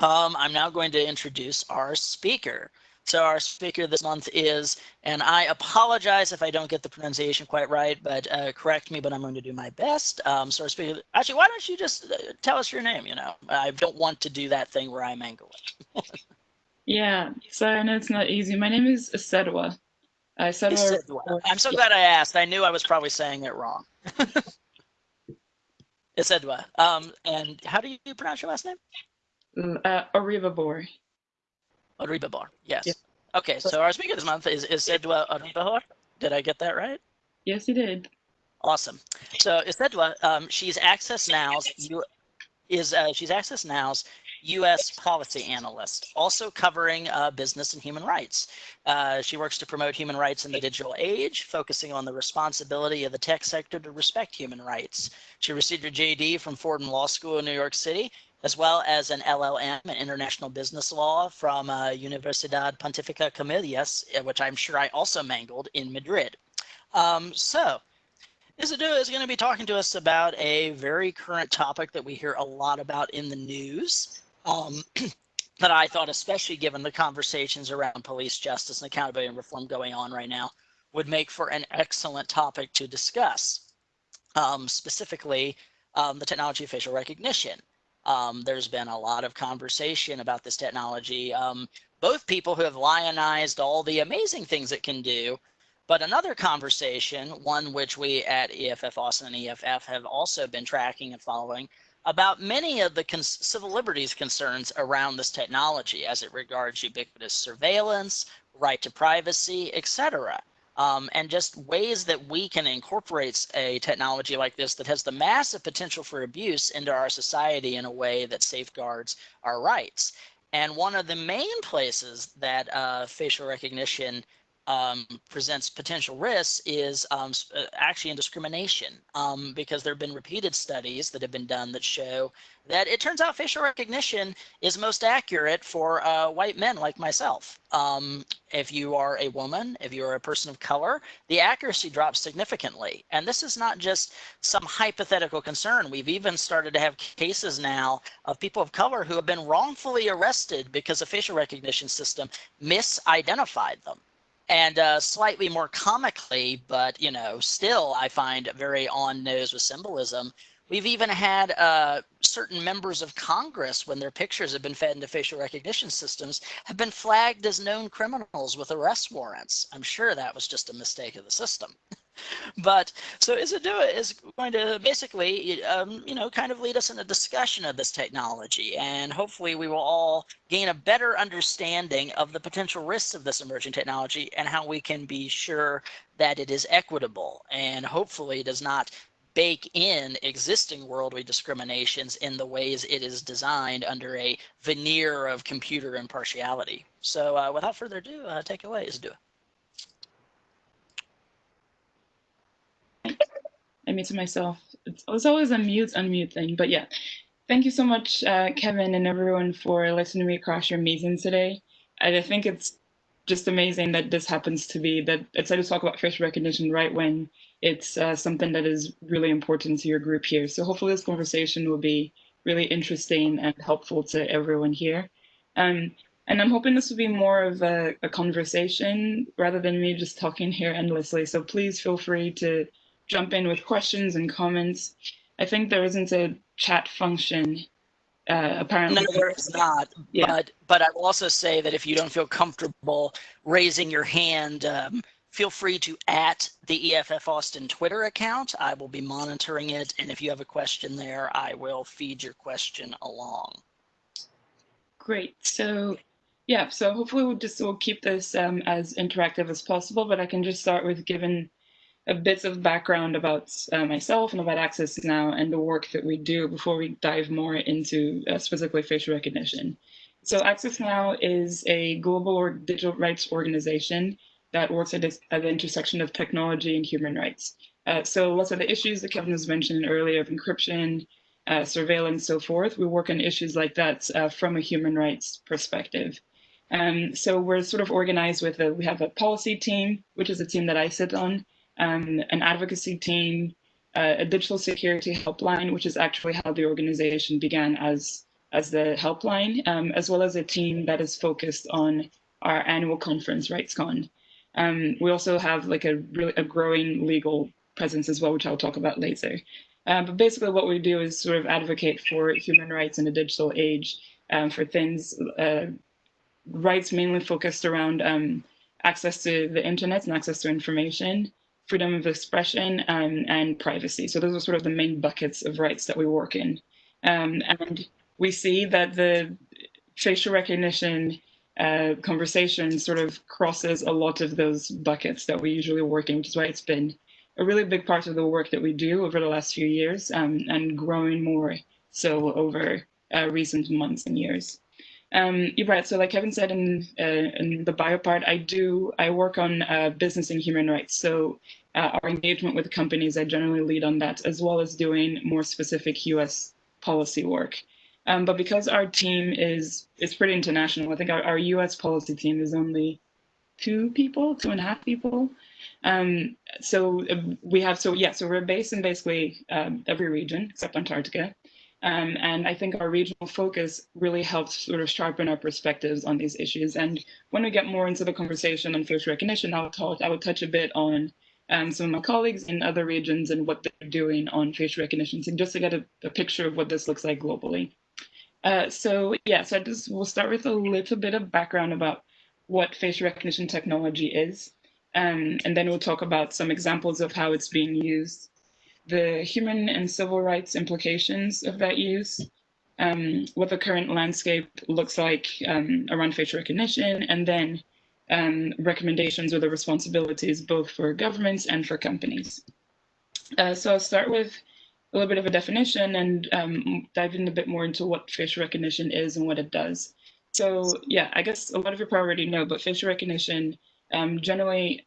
um, I'm now going to introduce our speaker. So our speaker this month is, and I apologize if I don't get the pronunciation quite right, but uh, correct me, but I'm going to do my best. Um, so our speaker, actually, why don't you just uh, tell us your name, you know? I don't want to do that thing where I mangle it. yeah, so I know it's not easy. My name is Isedua. Uh, Isedua. I'm so glad I asked. I knew I was probably saying it wrong. Isedua. Um, and how do you pronounce your last name? Mm, uh, Oribhabor. Oribhabor, yes. Yeah. Okay, so our speaker this month is Isedua Oribhabor. Did I get that right? Yes, you did. Awesome. So Isedua, um, she's Access Now's you is uh, she's Access Now's U.S. policy analyst, also covering uh, business and human rights. Uh, she works to promote human rights in the digital age, focusing on the responsibility of the tech sector to respect human rights. She received her JD from Fordham Law School in New York City as well as an LLM in international business law from uh, Universidad Pontificia Comillas, uh, which I'm sure I also mangled in Madrid. Um, so Isidua is going to be talking to us about a very current topic that we hear a lot about in the news. Um, that I thought, especially given the conversations around police justice and accountability and reform going on right now, would make for an excellent topic to discuss. Um, specifically, um, the technology of facial recognition. Um, there's been a lot of conversation about this technology. Um, both people who have lionized all the amazing things it can do, but another conversation, one which we at EFF Austin and EFF have also been tracking and following, about many of the civil liberties concerns around this technology as it regards ubiquitous surveillance, right to privacy, etc um, and just ways that we can incorporate a technology like this that has the massive potential for abuse into our society in a way that safeguards our rights. And one of the main places that uh, facial recognition um, presents potential risks is um, uh, actually in discrimination um, because there have been repeated studies that have been done that show that it turns out facial recognition is most accurate for uh, white men like myself. Um, if you are a woman, if you're a person of color, the accuracy drops significantly. And this is not just some hypothetical concern. We've even started to have cases now of people of color who have been wrongfully arrested because a facial recognition system misidentified them and uh, slightly more comically, but you know, still I find very on nose with symbolism. We've even had uh, certain members of Congress, when their pictures have been fed into facial recognition systems, have been flagged as known criminals with arrest warrants. I'm sure that was just a mistake of the system. but so Isadua is going to basically, um, you know, kind of lead us in a discussion of this technology. And hopefully we will all gain a better understanding of the potential risks of this emerging technology and how we can be sure that it is equitable and hopefully does not bake in existing worldly discriminations in the ways it is designed under a veneer of computer impartiality. So uh, without further ado, uh, take away, Isadua. I muted myself. It's, it's always a mute unmute thing, but yeah. Thank you so much, uh, Kevin and everyone for listening to me across your meeting today. And I think it's just amazing that this happens to be that it's I just talk about facial recognition right when it's uh, something that is really important to your group here. So hopefully this conversation will be really interesting and helpful to everyone here. Um, and I'm hoping this will be more of a, a conversation rather than me just talking here endlessly. So please feel free to jump in with questions and comments. I think there isn't a chat function uh, apparently. No, there is not. Yeah. But but I will also say that if you don't feel comfortable raising your hand, um, feel free to at the EFF Austin Twitter account. I will be monitoring it, and if you have a question there, I will feed your question along. Great. So yeah, so hopefully we'll just we'll keep this um, as interactive as possible, but I can just start with giving a bit of background about uh, myself and about Access Now and the work that we do before we dive more into uh, specifically facial recognition. So Access Now is a global or digital rights organization that works at, this, at the intersection of technology and human rights. Uh, so lots of the issues that Kevin was mentioning earlier of encryption, uh, surveillance, so forth, we work on issues like that uh, from a human rights perspective. Um, so we're sort of organized with a, we have a policy team, which is a team that I sit on, um, an advocacy team, uh, a digital security helpline, which is actually how the organization began as as the helpline, um, as well as a team that is focused on our annual conference, RightsCon. Um, we also have like a really a growing legal presence as well, which I'll talk about later. Uh, but basically what we do is sort of advocate for human rights in a digital age um, for things, uh, rights mainly focused around um, access to the internet and access to information, freedom of expression, um, and privacy. So those are sort of the main buckets of rights that we work in. Um, and we see that the facial recognition uh, conversation sort of crosses a lot of those buckets that we usually work in, which is why it's been a really big part of the work that we do over the last few years um, and growing more so over uh, recent months and years. Um, you're right. So like Kevin said in, uh, in the bio part, I do, I work on uh, business and human rights. So uh, our engagement with companies, I generally lead on that, as well as doing more specific US policy work. Um, but because our team is, is pretty international, I think our, our US policy team is only two people, two and a half people. Um, so uh, we have, so yeah, so we're based in basically um, every region except Antarctica. Um, and I think our regional focus really helps sort of sharpen our perspectives on these issues. And when we get more into the conversation on facial recognition, I'll talk, I will touch a bit on um, some of my colleagues in other regions and what they're doing on facial recognition, so just to get a, a picture of what this looks like globally. Uh, so yeah, so I just we'll start with a little bit of background about what facial recognition technology is. Um, and then we'll talk about some examples of how it's being used, the human and civil rights implications of that use, um, what the current landscape looks like um, around facial recognition, and then um, recommendations or the responsibilities both for governments and for companies. Uh, so I'll start with a little bit of a definition and um, dive in a bit more into what facial recognition is and what it does. So yeah, I guess a lot of you probably already know, but facial recognition um, generally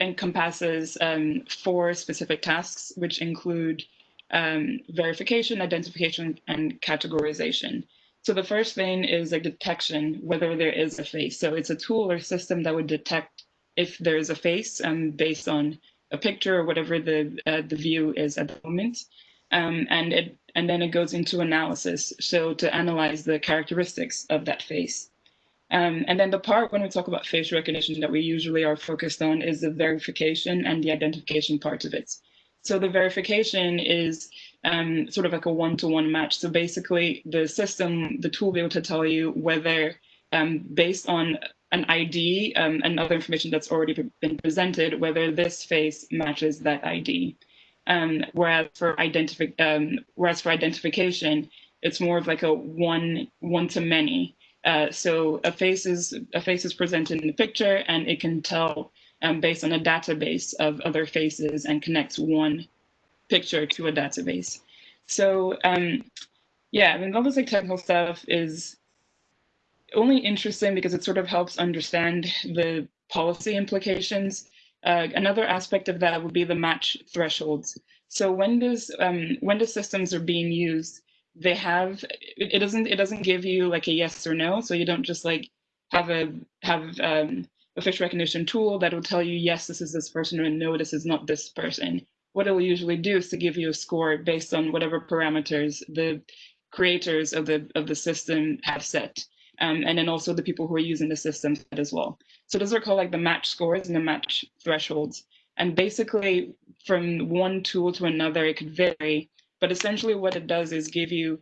encompasses um, four specific tasks, which include um, verification, identification, and categorization. So the first thing is a detection, whether there is a face. So it's a tool or system that would detect if there is a face um, based on a picture or whatever the, uh, the view is at the moment. Um, and, it, and then it goes into analysis, so to analyze the characteristics of that face. Um, and then the part when we talk about facial recognition that we usually are focused on is the verification and the identification part of it. So the verification is um, sort of like a one-to-one -one match. So basically the system, the tool will be able to tell you whether um, based on an ID um, and other information that's already been presented, whether this face matches that ID. Um, whereas for identifi um, whereas for identification, it's more of like a one one to many. Uh, so a face is a face is presented in the picture, and it can tell um, based on a database of other faces and connects one picture to a database. So um, yeah, I mean, all this technical stuff is only interesting because it sort of helps understand the policy implications. Uh, another aspect of that would be the match thresholds. So when does um, when the systems are being used, they have it, doesn't it doesn't give you like a yes or no. So you don't just like have a have um, a facial recognition tool that will tell you yes this is this person or no this is not this person. What it will usually do is to give you a score based on whatever parameters the creators of the of the system have set um, and then also the people who are using the system as well. So those are called like the match scores and the match thresholds. And basically from one tool to another it could vary but essentially what it does is give you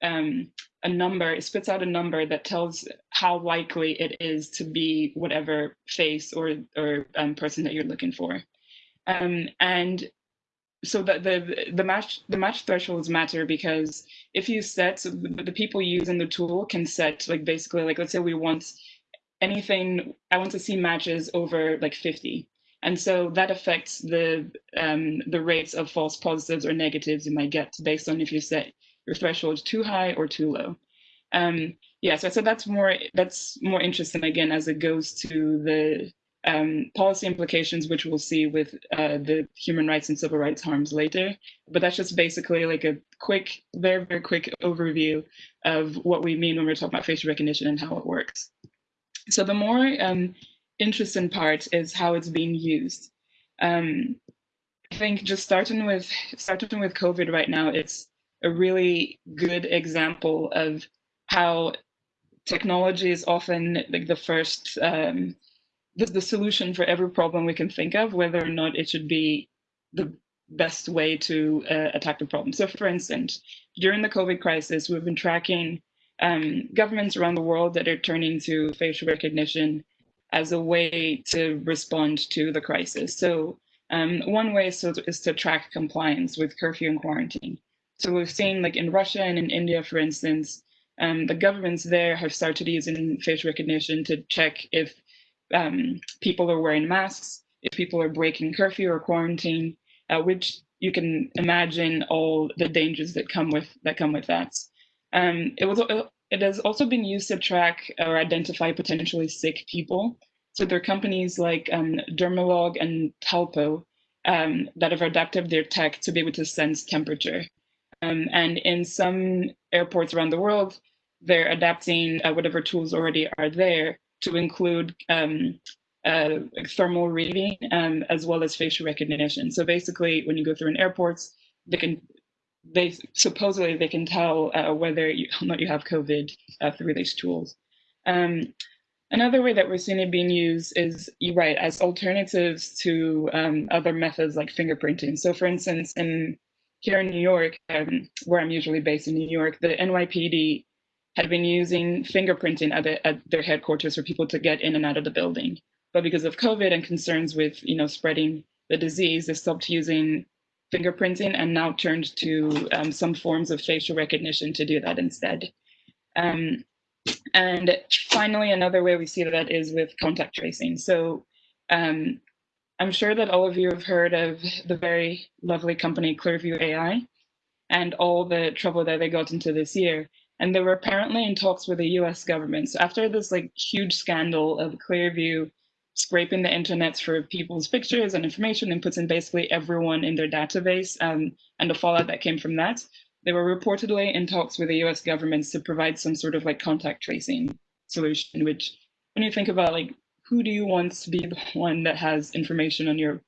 um, a number, it spits out a number that tells how likely it is to be whatever face or, or um, person that you're looking for. Um, and so the, the the match the match thresholds matter because if you set so the, the people using the tool can set like basically like let's say we want anything I want to see matches over like 50 and so that affects the um, the rates of false positives or negatives you might get based on if you set your threshold too high or too low. Um, yeah, so, so that's more that's more interesting again as it goes to the um, policy implications, which we'll see with uh, the human rights and civil rights harms later. But that's just basically like a quick, very, very quick overview of what we mean when we're talking about facial recognition and how it works. So the more um, interesting part is how it's being used. Um, I think just starting with starting with COVID right now, it's a really good example of how technology is often like the first um, the, the solution for every problem we can think of, whether or not it should be the best way to uh, attack the problem. So, for instance, during the COVID crisis, we've been tracking um, governments around the world that are turning to facial recognition as a way to respond to the crisis. So, um, one way is to, is to track compliance with curfew and quarantine. So, we've seen, like in Russia and in India, for instance, um, the governments there have started using facial recognition to check if um, people are wearing masks, if people are breaking curfew or quarantine, uh, which you can imagine all the dangers that come with that come with that. Um, it was it has also been used to track or identify potentially sick people. So there are companies like um, Dermalog and Telpo um, that have adapted their tech to be able to sense temperature. Um, and in some airports around the world, they're adapting uh, whatever tools already are there to include um, uh, thermal reading um, as well as facial recognition. So basically, when you go through an airport, they can they supposedly they can tell uh, whether you, or not you have COVID uh, through these tools. Um, another way that we're seeing it being used is, you're right, as alternatives to um, other methods like fingerprinting. So for instance, in here in New York, um, where I'm usually based in New York, the NYPD had been using fingerprinting at, the, at their headquarters for people to get in and out of the building. But because of COVID and concerns with you know spreading the disease, they stopped using fingerprinting and now turned to um, some forms of facial recognition to do that instead. Um, and finally, another way we see that is with contact tracing. So um, I'm sure that all of you have heard of the very lovely company Clearview AI and all the trouble that they got into this year and they were apparently in talks with the US government. So after this like huge scandal of Clearview scraping the internet for people's pictures and information and puts in basically everyone in their database um, and the fallout that came from that, they were reportedly in talks with the US government to provide some sort of like contact tracing solution, which when you think about like, who do you want to be the one that has information on your,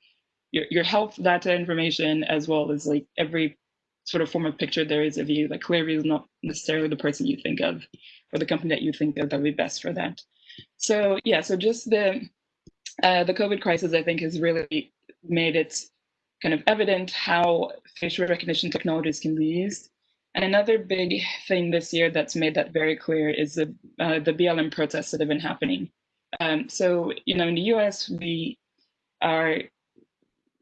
your, your health data information, as well as like every sort of form of picture there is of you. Like Clearview is not necessarily the person you think of or the company that you think of that would be best for that. So yeah, so just the uh, the COVID crisis, I think, has really made it kind of evident how facial recognition technologies can be used. And another big thing this year that's made that very clear is the uh, the BLM protests that have been happening. Um, so you know, in the U.S., we are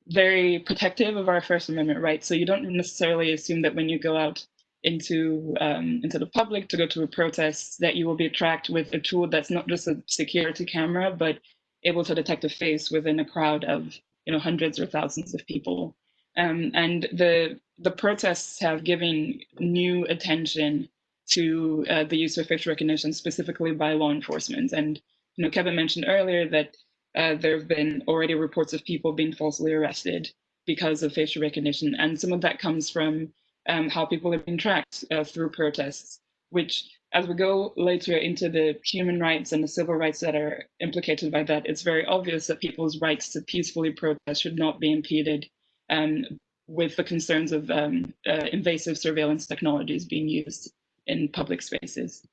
very protective of our First Amendment rights. So you don't necessarily assume that when you go out into um, into the public to go to a protest that you will be tracked with a tool that's not just a security camera, but able to detect a face within a crowd of you know hundreds or thousands of people. Um, and the the protests have given new attention to uh, the use of facial recognition, specifically by law enforcement. And you know, Kevin mentioned earlier that uh, there have been already reports of people being falsely arrested because of facial recognition. And some of that comes from um, how people have been tracked uh, through protests, which as we go later into the human rights and the civil rights that are implicated by that, it's very obvious that people's rights to peacefully protest should not be impeded um, with the concerns of um, uh, invasive surveillance technologies being used in public spaces.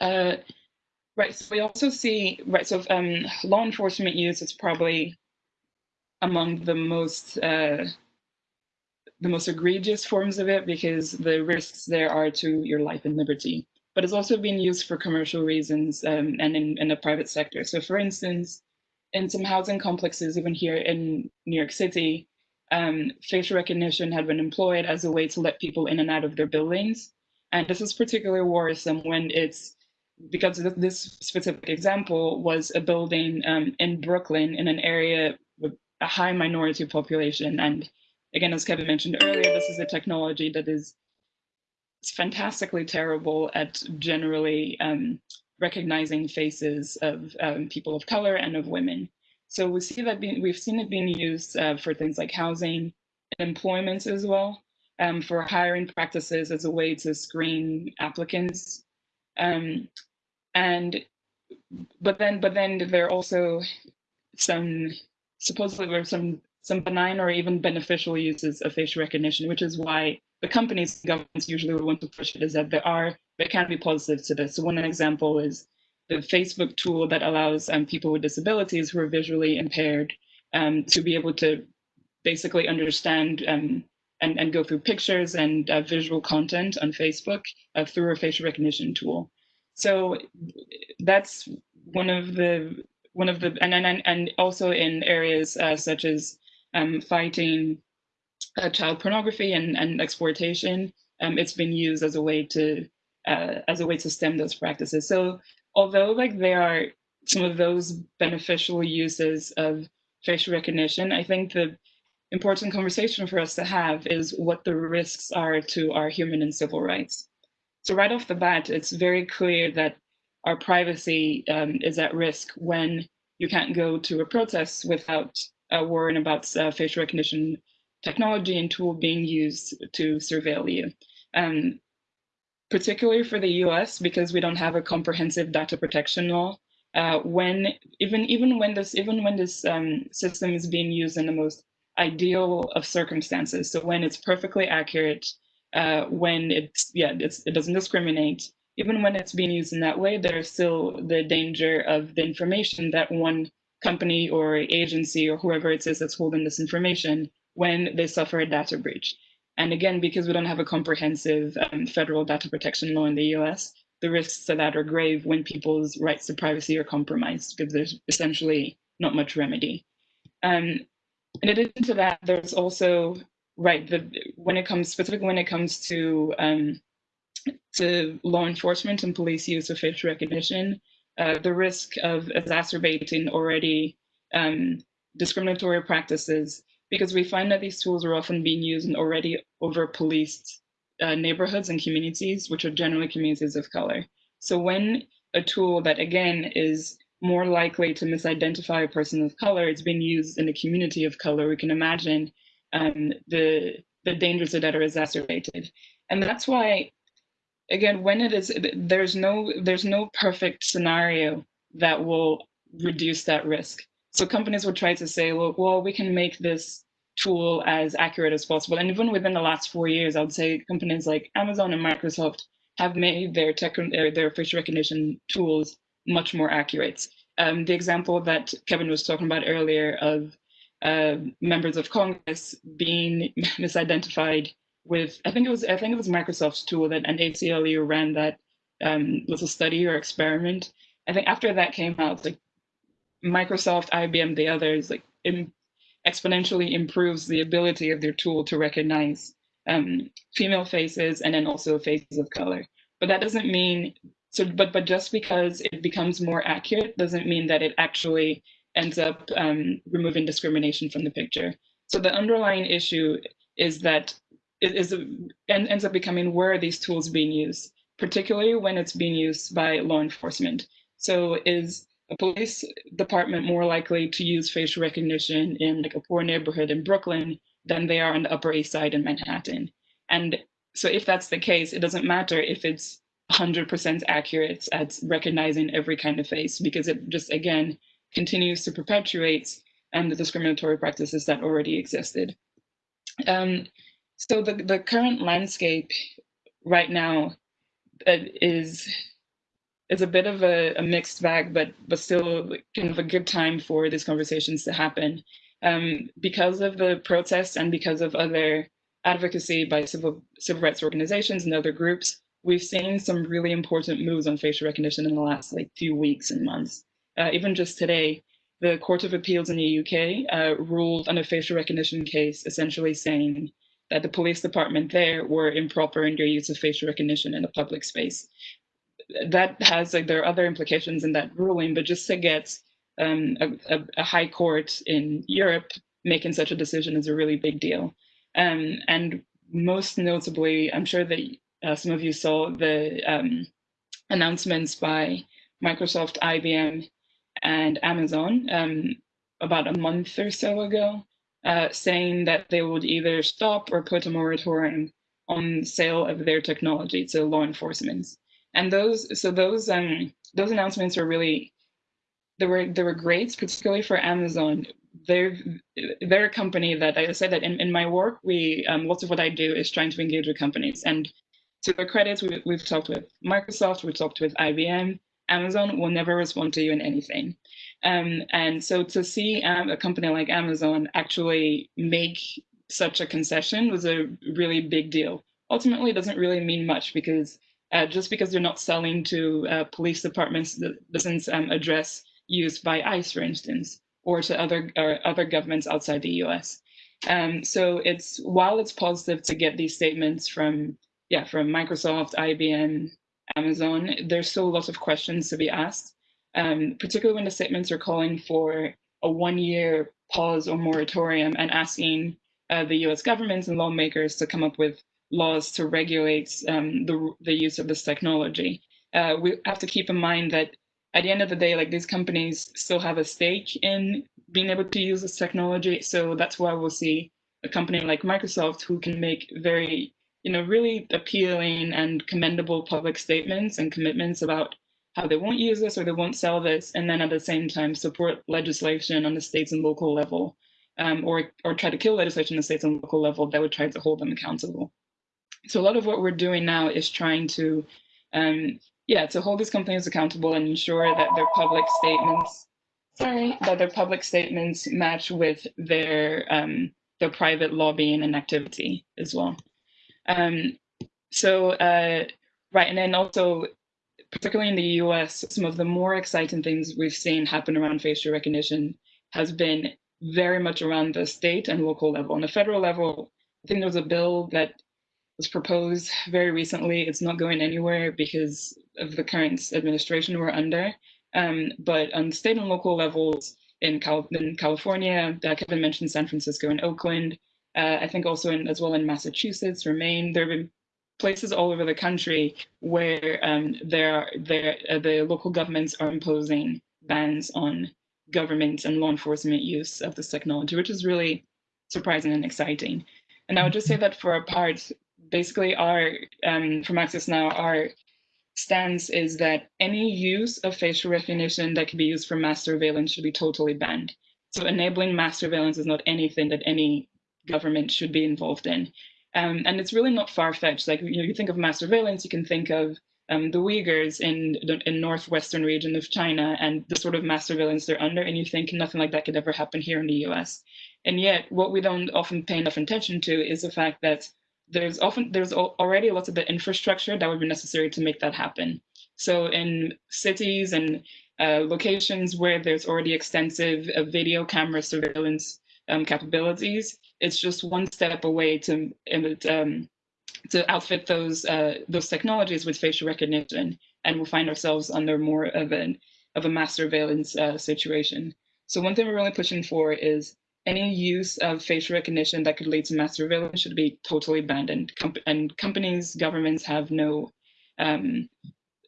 Uh, Right. So we also see right. So um, law enforcement use is probably among the most uh, the most egregious forms of it because the risks there are to your life and liberty. But it's also been used for commercial reasons um, and in, in the private sector. So, for instance, in some housing complexes, even here in New York City, um, facial recognition had been employed as a way to let people in and out of their buildings. And this is particularly worrisome when it's because this specific example was a building um, in Brooklyn in an area with a high minority population. And again, as Kevin mentioned earlier, this is a technology that is fantastically terrible at generally um, recognizing faces of um, people of color and of women. So we see that being, we've seen it being used uh, for things like housing and employment as well, um, for hiring practices as a way to screen applicants. Um, and but then but then there are also some supposedly there some some benign or even beneficial uses of facial recognition, which is why the companies governments usually would want to push it is that there are there can be positives to this. So one example is the Facebook tool that allows um, people with disabilities who are visually impaired um, to be able to basically understand um, and, and go through pictures and uh, visual content on Facebook uh, through a facial recognition tool. So that's one of the one of the and and and also in areas uh, such as um, fighting uh, child pornography and, and exploitation, um, it's been used as a way to uh, as a way to stem those practices. So although like there are some of those beneficial uses of facial recognition, I think the important conversation for us to have is what the risks are to our human and civil rights. So right off the bat, it's very clear that our privacy um, is at risk when you can't go to a protest without uh, worrying about uh, facial recognition technology and tool being used to surveil you. Um, particularly for the US, because we don't have a comprehensive data protection law, uh, when even even when this even when this um, system is being used in the most ideal of circumstances, so when it's perfectly accurate, uh, when it's yeah it's, it doesn't discriminate, even when it's being used in that way, there's still the danger of the information that one company or agency or whoever it is that's holding this information when they suffer a data breach. And again, because we don't have a comprehensive um, federal data protection law in the US, the risks of that are grave when people's rights to privacy are compromised because there's essentially not much remedy. Um, in addition to that, there's also, right, the, when it comes, specifically when it comes to, um, to law enforcement and police use of facial recognition, uh, the risk of exacerbating already um, discriminatory practices because we find that these tools are often being used in already over-policed uh, neighborhoods and communities, which are generally communities of color. So when a tool that, again, is more likely to misidentify a person of color is being used in a community of color, we can imagine um, the, the dangers that are exacerbated. And that's why, again, when it is, there's no, there's no perfect scenario that will reduce that risk. So companies would try to say, well, well, we can make this tool as accurate as possible. And even within the last four years, I would say companies like Amazon and Microsoft have made their tech, their, their facial recognition tools much more accurate. Um, the example that Kevin was talking about earlier of uh, members of Congress being misidentified with, I think it was, I think it was Microsoft's tool that an ACLU ran that um, little study or experiment. I think after that came out, like Microsoft, IBM, the others, like exponentially improves the ability of their tool to recognize um, female faces and then also faces of color. But that doesn't mean so. But but just because it becomes more accurate doesn't mean that it actually ends up um, removing discrimination from the picture. So the underlying issue is that it is and ends up becoming where are these tools being used, particularly when it's being used by law enforcement. So is a police department more likely to use facial recognition in like a poor neighborhood in Brooklyn than they are on the Upper East Side in Manhattan. And so if that's the case, it doesn't matter if it's 100% accurate at recognizing every kind of face because it just, again, continues to perpetuate um, the discriminatory practices that already existed. Um, so the, the current landscape right now uh, is it's a bit of a, a, mixed bag, but but still kind of a good time for these conversations to happen. Um, because of the protests and because of other advocacy by civil civil rights organizations and other groups, we've seen some really important moves on facial recognition in the last like few weeks and months. Uh, even just today, the Court of Appeals in the UK uh, ruled on a facial recognition case, essentially saying that the police department there were improper in their use of facial recognition in a public space that has like there are other implications in that ruling, but just to get um, a, a, high court in Europe making such a decision is a really big deal. Um, and most notably, I'm sure that uh, some of you saw the um, announcements by Microsoft, IBM, and Amazon um, about a month or so ago, uh, saying that they would either stop or put a moratorium on sale of their technology to law enforcement. And those, so those, um, those announcements were really, they were, they were great, particularly for Amazon. They're, they're a company that I said that in, in my work, we, um, lots of what I do is trying to engage with companies. And to their credits, we, we've talked with Microsoft, we've talked with IBM. Amazon will never respond to you in anything. Um, and so to see um, a company like Amazon actually make such a concession was a really big deal. Ultimately, it doesn't really mean much because uh, just because they're not selling to uh, police departments that doesn't um, address use by ICE, for instance, or to other or other governments outside the U.S. Um, so it's while it's positive to get these statements from yeah from Microsoft, IBM, Amazon, there's still a lot of questions to be asked, um, particularly when the statements are calling for a one-year pause or moratorium and asking uh, the U.S. governments and lawmakers to come up with laws to regulate um, the the use of this technology. Uh, we have to keep in mind that at the end of the day, like these companies still have a stake in being able to use this technology. So that's why we'll see a company like Microsoft who can make very, you know, really appealing and commendable public statements and commitments about how they won't use this or they won't sell this, and then at the same time support legislation on the states and local level, um, or or try to kill legislation on the states and local level that would try to hold them accountable. So a lot of what we're doing now is trying to, um, yeah, to hold these companies accountable and ensure that their public statements sorry, that their public statements match with their um, their private lobbying and activity as well. Um, so uh, right, and then also, particularly in the U.S., some of the more exciting things we've seen happen around facial recognition has been very much around the state and local level. On the federal level, I think there was a bill that was proposed very recently. It's not going anywhere because of the current administration we're under. Um, but on state and local levels in, Cal in California, uh, Kevin mentioned San Francisco and Oakland. Uh, I think also in, as well in Massachusetts, Maine. There have been places all over the country where um, there, there, uh, the local governments are imposing bans on government and law enforcement use of this technology, which is really surprising and exciting. And I would just say that for our part, basically our, um, from Access Now, our stance is that any use of facial recognition that can be used for mass surveillance should be totally banned. So enabling mass surveillance is not anything that any government should be involved in. Um, and it's really not far-fetched. Like, you know, you think of mass surveillance, you can think of um, the Uyghurs in the in northwestern region of China and the sort of mass surveillance they're under, and you think nothing like that could ever happen here in the US. And yet, what we don't often pay enough attention to is the fact that there's often there's already lots of the infrastructure that would be necessary to make that happen. So in cities and uh, locations where there's already extensive uh, video camera surveillance um, capabilities, it's just one step away to um, to outfit those uh, those technologies with facial recognition, and we'll find ourselves under more of an of a mass surveillance uh, situation. So one thing we're really pushing for is any use of facial recognition that could lead to mass surveillance should be totally banned, and, and companies, governments have no um,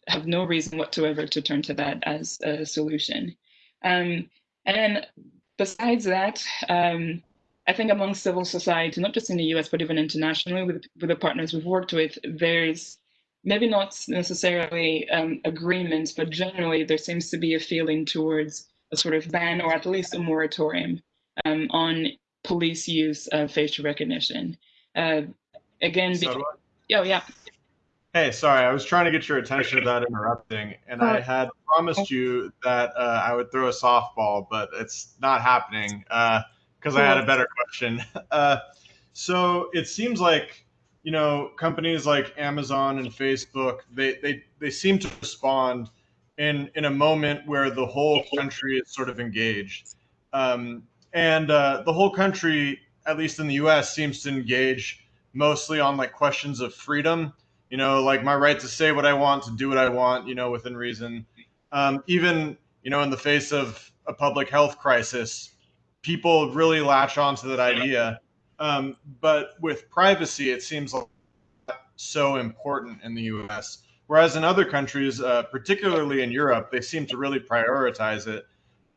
have no reason whatsoever to turn to that as a solution. Um, and besides that, um, I think among civil society, not just in the US, but even internationally with, with the partners we've worked with, there's maybe not necessarily um, agreements, but generally there seems to be a feeling towards a sort of ban or at least a moratorium um, on police use of facial recognition. Uh, again, so oh yeah. Hey, sorry, I was trying to get your attention without interrupting, and I had promised you that uh, I would throw a softball, but it's not happening because uh, I had a better question. Uh, so it seems like you know companies like Amazon and Facebook they they they seem to respond in in a moment where the whole country is sort of engaged. Um, and uh, the whole country, at least in the U.S., seems to engage mostly on like questions of freedom. You know, like my right to say what I want, to do what I want. You know, within reason. Um, even you know, in the face of a public health crisis, people really latch onto that idea. Um, but with privacy, it seems like so important in the U.S. Whereas in other countries, uh, particularly in Europe, they seem to really prioritize it.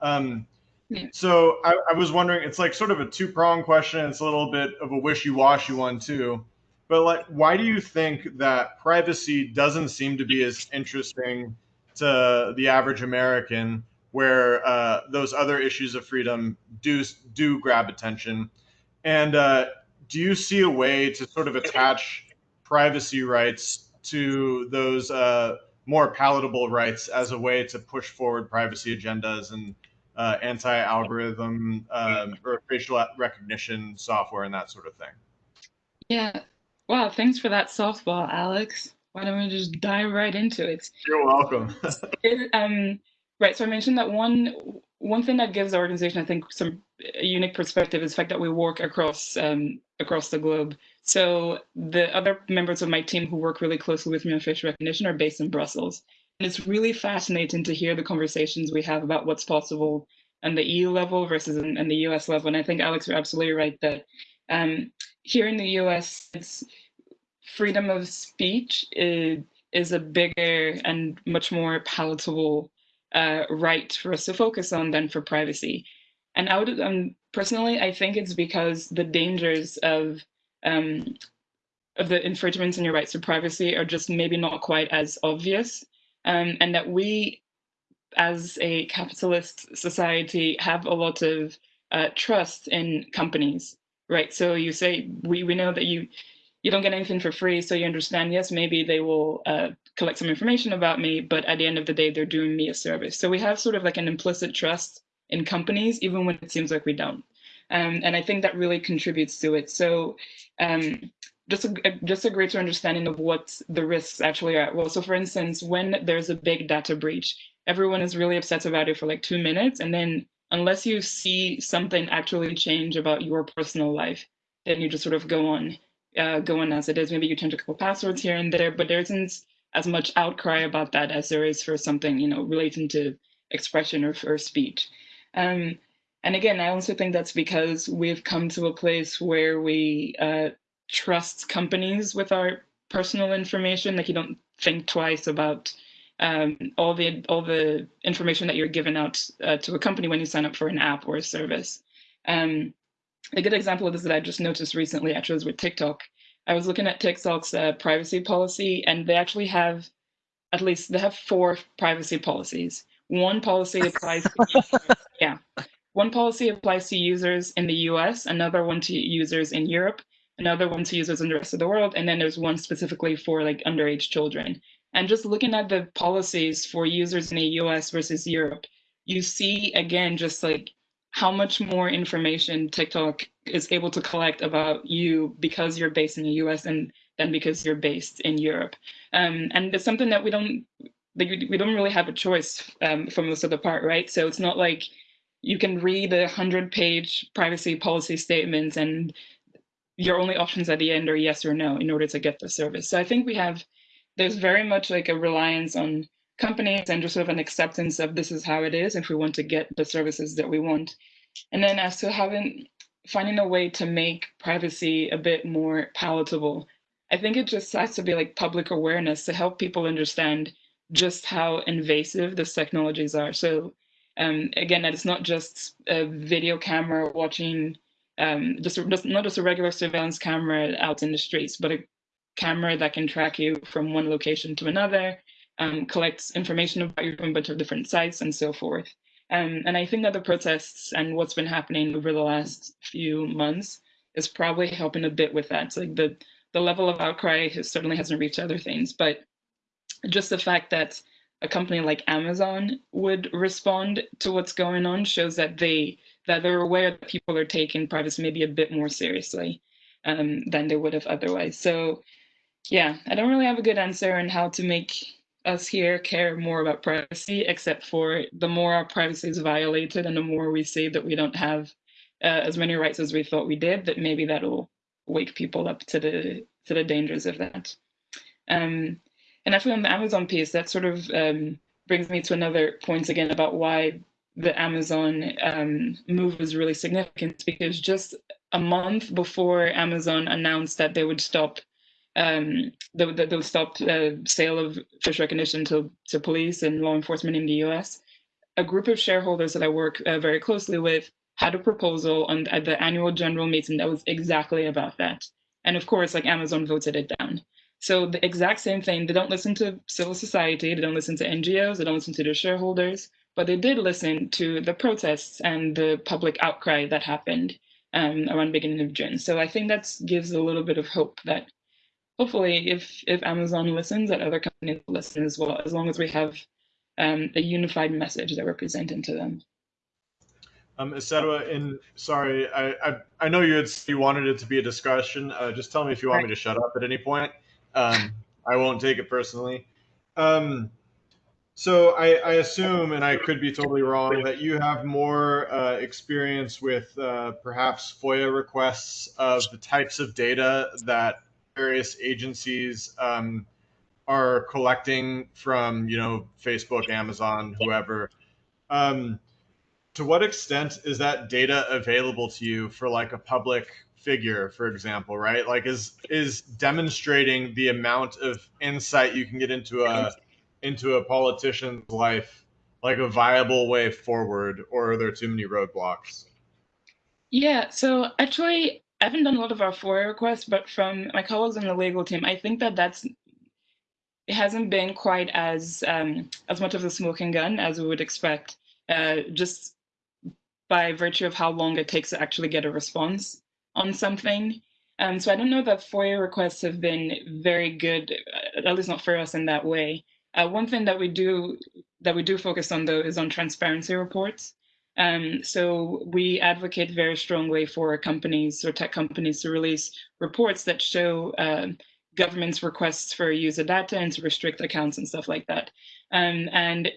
Um, so I, I, was wondering, it's like sort of a two prong question. It's a little bit of a wishy washy one too. But like, why do you think that privacy doesn't seem to be as interesting to the average American, where uh, those other issues of freedom do do grab attention? And uh, do you see a way to sort of attach privacy rights to those uh, more palatable rights as a way to push forward privacy agendas and uh, anti-algorithm um, or facial recognition software and that sort of thing. Yeah. Wow. Thanks for that softball, Alex. Why don't we just dive right into it? You're welcome. it, um, right. So I mentioned that one one thing that gives our organization, I think, some unique perspective is the fact that we work across um, across the globe. So the other members of my team who work really closely with me on facial recognition are based in Brussels. And it's really fascinating to hear the conversations we have about what's possible on the EU level versus in, in the US level. And I think, Alex, you're absolutely right that um, here in the US, it's freedom of speech is, is a bigger and much more palatable uh, right for us to focus on than for privacy. And I would, um, personally, I think it's because the dangers of um, of the infringements in your rights to privacy are just maybe not quite as obvious, um, and that we, as a capitalist society, have a lot of uh, trust in companies, right? So you say we we know that you you don't get anything for free, so you understand. Yes, maybe they will uh, collect some information about me, but at the end of the day, they're doing me a service. So we have sort of like an implicit trust in companies, even when it seems like we don't. Um, and I think that really contributes to it. So um, just a, just a greater understanding of what the risks actually are. Well, so for instance, when there's a big data breach, everyone is really upset about it for like two minutes. And then unless you see something actually change about your personal life, then you just sort of go on, uh, go on as it is. Maybe you change a couple passwords here and there, but there isn't as much outcry about that as there is for something, you know, relating to expression or, or speech. Um, and again, I also think that's because we've come to a place where we uh, trust companies with our personal information. Like you don't think twice about um, all the all the information that you're giving out uh, to a company when you sign up for an app or a service. Um, a good example of this that I just noticed recently actually was with TikTok. I was looking at TikTok's uh, privacy policy, and they actually have at least they have four privacy policies. One policy applies to, yeah. One policy applies to users in the US, another one to users in Europe, another one to users in the rest of the world, and then there's one specifically for like underage children. And just looking at the policies for users in the US versus Europe, you see again just like how much more information TikTok is able to collect about you because you're based in the US and than because you're based in Europe. Um, and it's something that we don't we don't really have a choice um, for most of the part, right? So it's not like you can read a hundred page privacy policy statements and your only options at the end are yes or no in order to get the service. So I think we have, there's very much like a reliance on companies and just sort of an acceptance of this is how it is if we want to get the services that we want. And then as to having, finding a way to make privacy a bit more palatable, I think it just has to be like public awareness to help people understand just how invasive these technologies are. So um, again, that it's not just a video camera watching, um, just, just not just a regular surveillance camera out in the streets, but a camera that can track you from one location to another, um, collects information about you from a bunch of different sites and so forth. Um, and I think that the protests and what's been happening over the last few months is probably helping a bit with that. So like the the level of outcry has, certainly hasn't reached other things, but just the fact that a company like Amazon would respond to what's going on shows that they that they're aware that people are taking privacy maybe a bit more seriously um, than they would have otherwise. So yeah, I don't really have a good answer on how to make us here care more about privacy, except for the more our privacy is violated and the more we see that we don't have uh, as many rights as we thought we did, that maybe that'll wake people up to the to the dangers of that. Um, and actually on the Amazon piece, that sort of um, brings me to another point again about why the Amazon um, move was really significant because just a month before Amazon announced that they would stop um, they, they would stop uh, sale of fish recognition to, to police and law enforcement in the US, a group of shareholders that I work uh, very closely with had a proposal on at the annual general meeting that was exactly about that. And of course, like Amazon voted it down. So the exact same thing, they don't listen to civil society, they don't listen to NGOs, they don't listen to their shareholders, but they did listen to the protests and the public outcry that happened um, around beginning of June. So I think that gives a little bit of hope that hopefully, if if Amazon listens, that other companies listen as well, as long as we have um, a unified message that we're presenting to them. Um, Isedua, and sorry, I, I, I know you had you wanted it to be a discussion. Uh, just tell me if you want me to shut up at any point. Um, I won't take it personally. Um, so I, I assume, and I could be totally wrong, that you have more uh, experience with uh, perhaps FOIA requests of the types of data that various agencies um, are collecting from, you know, Facebook, Amazon, whoever. Um, to what extent is that data available to you for like a public figure for example right like is is demonstrating the amount of insight you can get into a into a politician's life like a viable way forward or are there too many roadblocks yeah so actually i haven't done a lot of our FOIA requests but from my colleagues on the legal team i think that that's it hasn't been quite as um, as much of a smoking gun as we would expect uh, just by virtue of how long it takes to actually get a response on something. Um, so I don't know that FOIA requests have been very good, uh, at least not for us in that way. Uh, one thing that we do that we do focus on though is on transparency reports. Um, so we advocate very strongly for companies or tech companies to release reports that show uh, government's requests for user data and to restrict accounts and stuff like that. Um, and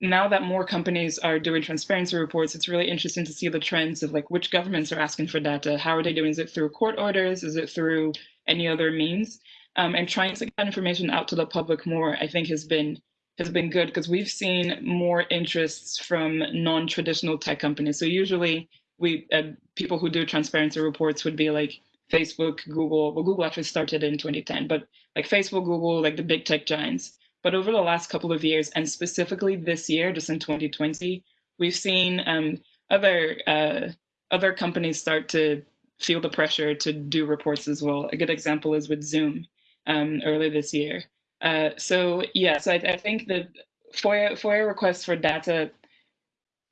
now that more companies are doing transparency reports, it's really interesting to see the trends of like which governments are asking for data. How are they doing? Is it through court orders? Is it through any other means? Um, and trying to get information out to the public more, I think, has been has been good because we've seen more interests from non-traditional tech companies. So usually, we uh, people who do transparency reports would be like Facebook, Google. Well, Google actually started in 2010, but like Facebook, Google, like the big tech giants. But over the last couple of years, and specifically this year, just in 2020, we've seen um, other uh, other companies start to feel the pressure to do reports as well. A good example is with Zoom um, earlier this year. Uh, so yeah, so I, I, think that FOIA, FOIA requests for data,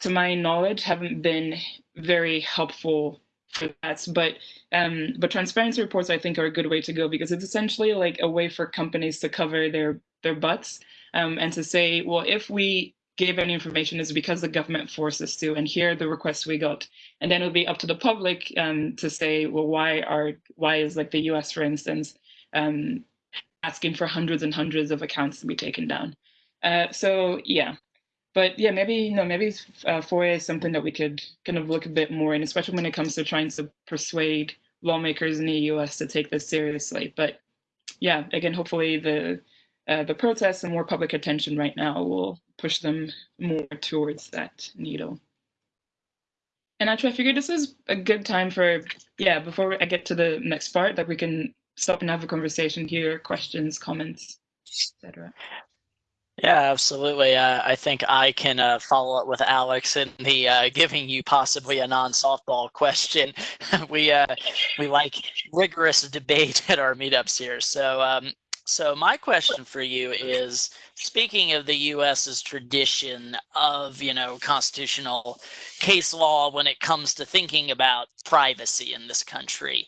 to my knowledge, haven't been very helpful for that. But um, but transparency reports, I think, are a good way to go because it's essentially like a way for companies to cover their their butts um, and to say, well, if we gave any information, it's because the government forced us to, and here are the requests we got. And then it'll be up to the public um, to say, well, why are why is like the U.S. for instance um, asking for hundreds and hundreds of accounts to be taken down? Uh, so yeah, but yeah, maybe you know maybe uh, FOIA is something that we could kind of look a bit more in, especially when it comes to trying to persuade lawmakers in the U.S. to take this seriously. But yeah, again, hopefully the uh, the protests and more public attention right now will push them more towards that needle. And actually, I figured this is a good time for, yeah, before I get to the next part, that we can stop and have a conversation here, questions, comments, etc. Yeah, absolutely. Uh, I think I can uh, follow up with Alex in the uh, giving you possibly a non-softball question. we uh, we like rigorous debate at our meetups here. So um, so my question for you is, speaking of the U.S.'s tradition of, you know, constitutional case law when it comes to thinking about privacy in this country,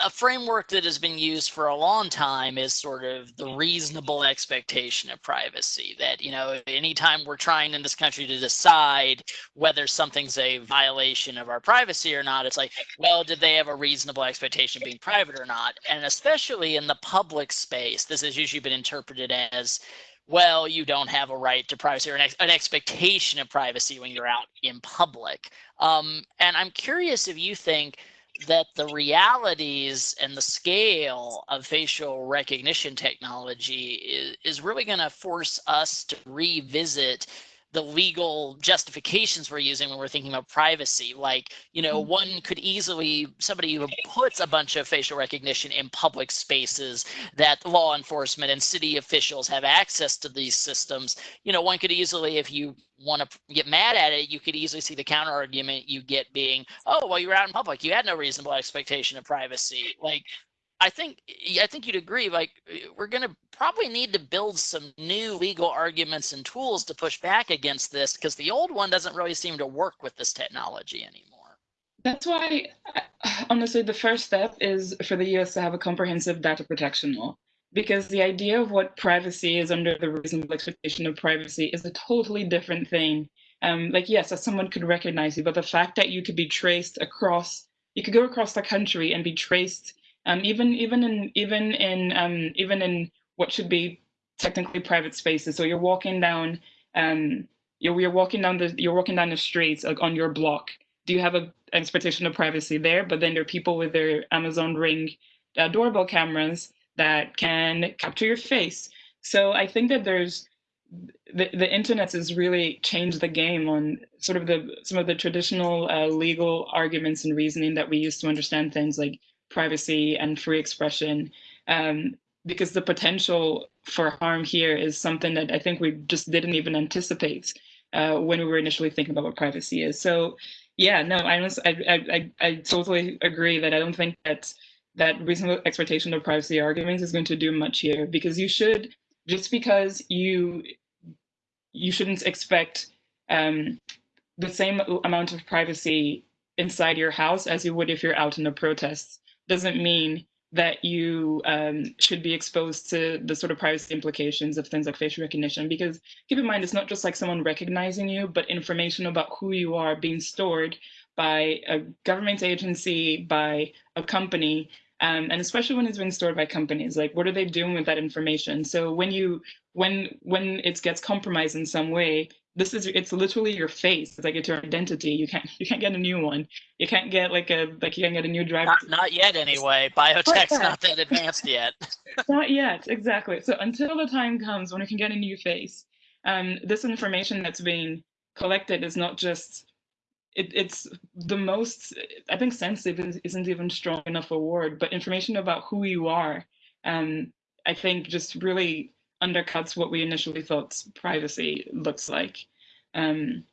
a framework that has been used for a long time is sort of the reasonable expectation of privacy that you know anytime we're trying in this country to decide whether something's a violation of our privacy or not it's like well did they have a reasonable expectation of being private or not? And especially in the public space this has usually been interpreted as well you don't have a right to privacy or an, ex- an expectation of privacy when you're out in public. Um, and i'm curious if you think that the realities and the scale of facial recognition technology is, is really going to force us to revisit the legal justifications we're using when we're thinking about privacy. Like, you know, mm-hmm. one could easily, somebody who puts a bunch of facial recognition in public spaces that law enforcement and city officials have access to these systems, you know, one could easily, if you want to get mad at it, you could easily see the counter argument you get being, oh, well, you were out in public. You had no reasonable expectation of privacy. Like, I think I think you'd agree. Like we're going to probably need to build some new legal arguments and tools to push back against this because the old one doesn't really seem to work with this technology anymore. That's why, honestly, the first step is for the US to have a comprehensive data protection law. Because the idea of what privacy is under the reasonable expectation of privacy is a totally different thing. Um, like, yes, someone could recognize you, but the fact that you could be traced across, you could go across the country and be traced, um, even even in even in um, even in what should be technically private spaces. So you're walking down, um, you're you're walking down the you're walking down the streets like, on your block. Do you have a expectation of privacy there? But then there are people with their Amazon Ring uh, doorbell cameras that can capture your face. So I think that there's the, the internet has really changed the game on sort of the some of the traditional uh, legal arguments and reasoning that we used to understand things like privacy and free expression um, because the potential for harm here is something that I think we just didn't even anticipate uh, when we were initially thinking about what privacy is. So yeah, no, I, I, I, I totally agree that I don't think that that reasonable expectation of privacy arguments is going to do much here because you should just because you you shouldn't expect um, the same amount of privacy inside your house as you would if you're out in a protest doesn't mean that you um, should be exposed to the sort of privacy implications of things like facial recognition. Because keep in mind, it's not just like someone recognizing you, but information about who you are being stored by a government agency, by a company, um, and especially when it's being stored by companies. Like, what are they doing with that information? So when you when when it gets compromised in some way, this is it's literally your face. It's like it's your identity. You can't you can't get a new one. You can't get like a like you can't get a new driver. Not, not yet, anyway. Biotech's not that advanced yet. not yet. Exactly. So until the time comes when we can get a new face um this information that's being collected is not just it, it's the most i think sensitive is- isn't even strong enough a word but information about who you are um i think just really undercuts what we initially thought privacy looks like. Um,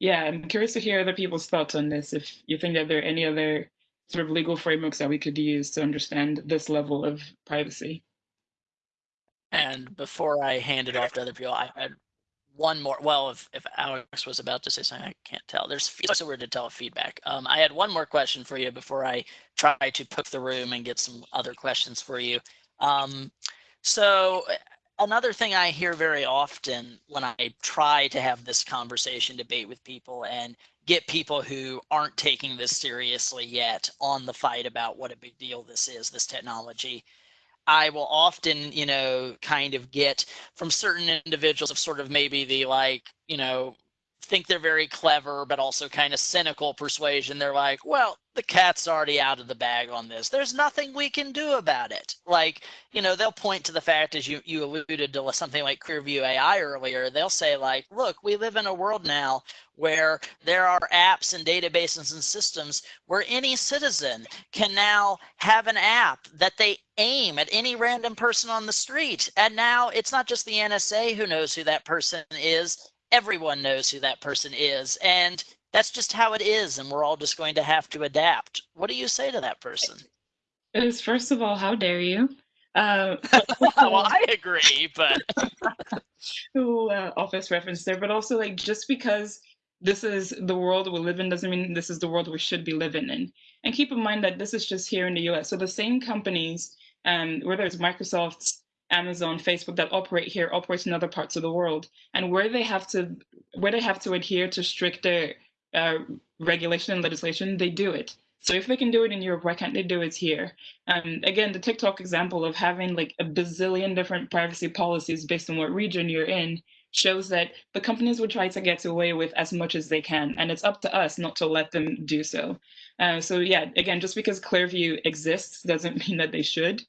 yeah, I'm curious to hear other people's thoughts on this. If you think that there are any other sort of legal frameworks that we could use to understand this level of privacy. And before I hand it off to other people, I had one more. Well, if, if Alex was about to say something, I can't tell. There's it's so weird to tell feedback. Um, I had one more question for you before I try to poke the room and get some other questions for you. Um, so another thing I hear very often when I try to have this conversation debate with people and get people who aren't taking this seriously yet on the fight about what a big deal this is, this technology. I will often, you know, kind of get from certain individuals of sort of maybe the like, you know, think they're very clever, but also kind of cynical persuasion. They're like, well, the cat's already out of the bag on this. There's nothing we can do about it. Like, you know, they'll point to the fact, as you, you alluded to something like Clearview AI earlier, they'll say, like, look, we live in a world now where there are apps and databases and systems where any citizen can now have an app that they aim at any random person on the street. And now it's not just the NSA who knows who that person is everyone knows who that person is. And that's just how it is. And we're all just going to have to adapt. What do you say to that person? Is first of all, how dare you? Uh, well, I agree, but who uh, office reference there, but also like just because this is the world we live in doesn't mean this is the world we should be living in. And keep in mind that this is just here in the US. So the same companies, um, whether it's Microsoft's Amazon, Facebook that operate here operate in other parts of the world, and where they have to where they have to adhere to stricter uh, regulation and legislation, they do it. So if they can do it in Europe, why can't they do it here? Um, again, the TikTok example of having like a bazillion different privacy policies based on what region you're in shows that the companies will try to get away with as much as they can, and it's up to us not to let them do so. Uh, so yeah, again, just because Clearview exists doesn't mean that they should.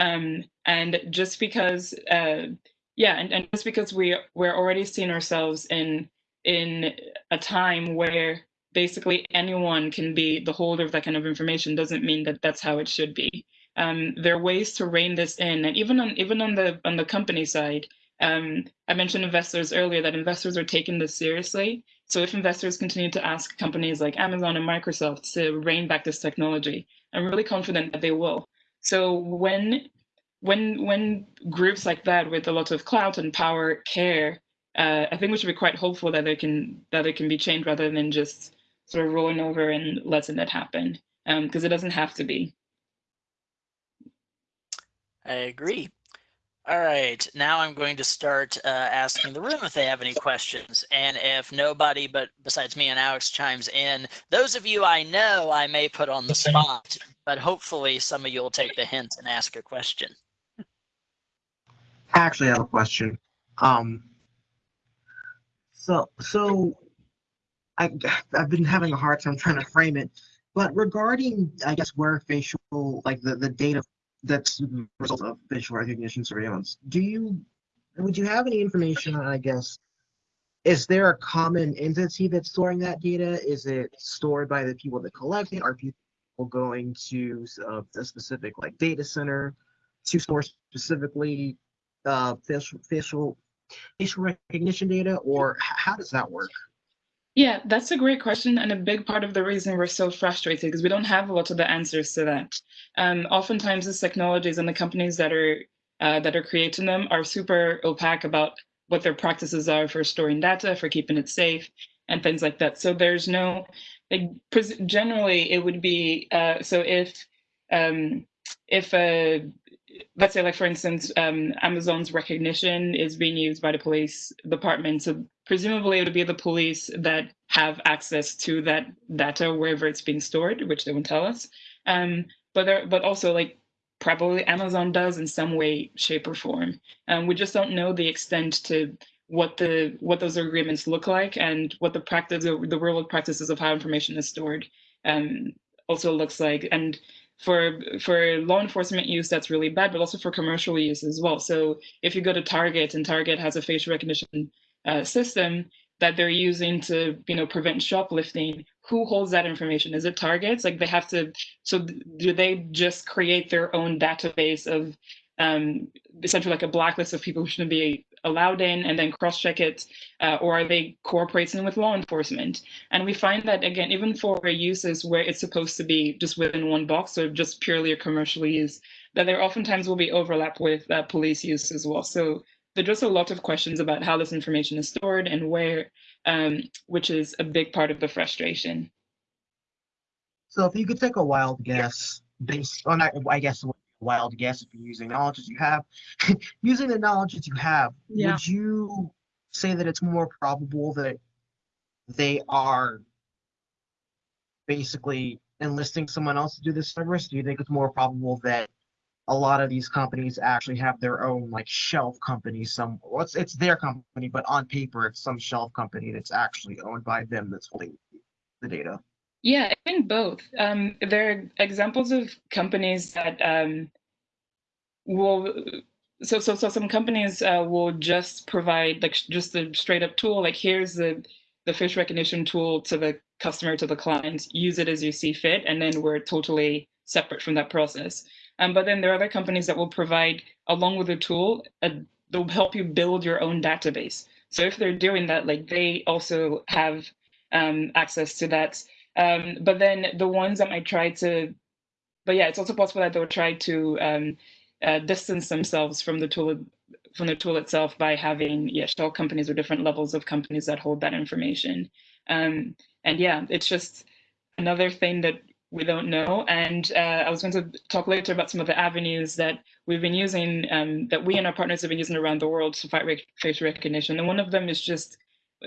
Um, and just because, uh, yeah, and, and just because we we're already seeing ourselves in in a time where basically anyone can be the holder of that kind of information doesn't mean that that's how it should be. Um, there are ways to rein this in, and even on even on the on the company side, um, I mentioned investors earlier that investors are taking this seriously. So if investors continue to ask companies like Amazon and Microsoft to rein back this technology, I'm really confident that they will. So when when when groups like that with a lot of clout and power care, uh, I think we should be quite hopeful that they can that it can be changed rather than just sort of rolling over and letting it happen because it doesn't have to be. I agree. All right, now I'm going to start uh, asking the room if they have any questions. And if nobody but besides me and Alex chimes in, those of you I know I may put on the spot, but hopefully some of you will take the hint and ask a question. I actually have a question. Um, so, so I, I've been having a hard time trying to frame it, but regarding, I guess, where facial, like the, the data that's the result of facial recognition surveillance, do you, would you have any information on, I guess, is there a common entity that's storing that data? Is it stored by the people that collect it? Are people going to uh, a specific like data center to store specifically uh, facial facial facial recognition data, or how does that work? Yeah, that's a great question, and a big part of the reason we're so frustrated because we don't have a lot of the answers to that. Um, oftentimes, these technologies and the companies that are uh, that are creating them are super opaque about what their practices are for storing data, for keeping it safe, and things like that. So there's no like generally it would be uh, so if um, if a let's say like for instance um, amazon's Rekognition is being used by the police department so presumably it would be the police that have access to that data wherever it's being stored which they won't tell us. Um, but there, but also like probably amazon does in some way shape or form. Um, we just don't know the extent to what the what those agreements look like and what the practice the real world practices of how information is stored um, also looks like. And for for law enforcement use that's really bad but also for commercial use as well. So if you go to target and target has a facial recognition uh, system that they're using to you know prevent shoplifting who holds that information? Is it targets? Like they have to so do they just create their own database of um, essentially like a blacklist of people who shouldn't be allowed in and then cross check it uh, or are they cooperating with law enforcement? And we find that again even for uses where it's supposed to be just within one box or just purely a commercial use that there oftentimes will be overlap with uh, police use as well. So there's just a lot of questions about how this information is stored and where um, which is a big part of the frustration. So if you could take a wild guess based on, I guess, a wild guess if you're using knowledge that you have, using the knowledge that you have, Yeah. would you say that it's more probable that they are basically enlisting someone else to do this service? Do you think it's more probable that a lot of these companies actually have their own like shelf company some well, it's, it's their company but on paper it's some shelf company that's actually owned by them that's holding the data Yeah, I think both. Um, there are examples of companies that um, will. So, so, so some companies uh, will just provide like just a straight up tool. Like here's the the face recognition tool to the customer to the client. Use it as you see fit, and then we're totally separate from that process. Um, but then there are other companies that will provide along with the tool. A, they'll help you build your own database. So if they're doing that, like they also have um, access to that um, but then the ones that might try to, but yeah, it's also possible that they'll try to um, uh, distance themselves from the tool from the tool itself by having yeah shell companies or different levels of companies that hold that information. Um, and yeah, it's just another thing that we don't know. And uh, I was going to talk later about some of the avenues that we've been using, um, that we and our partners have been using around the world to fight facial recognition. And one of them is just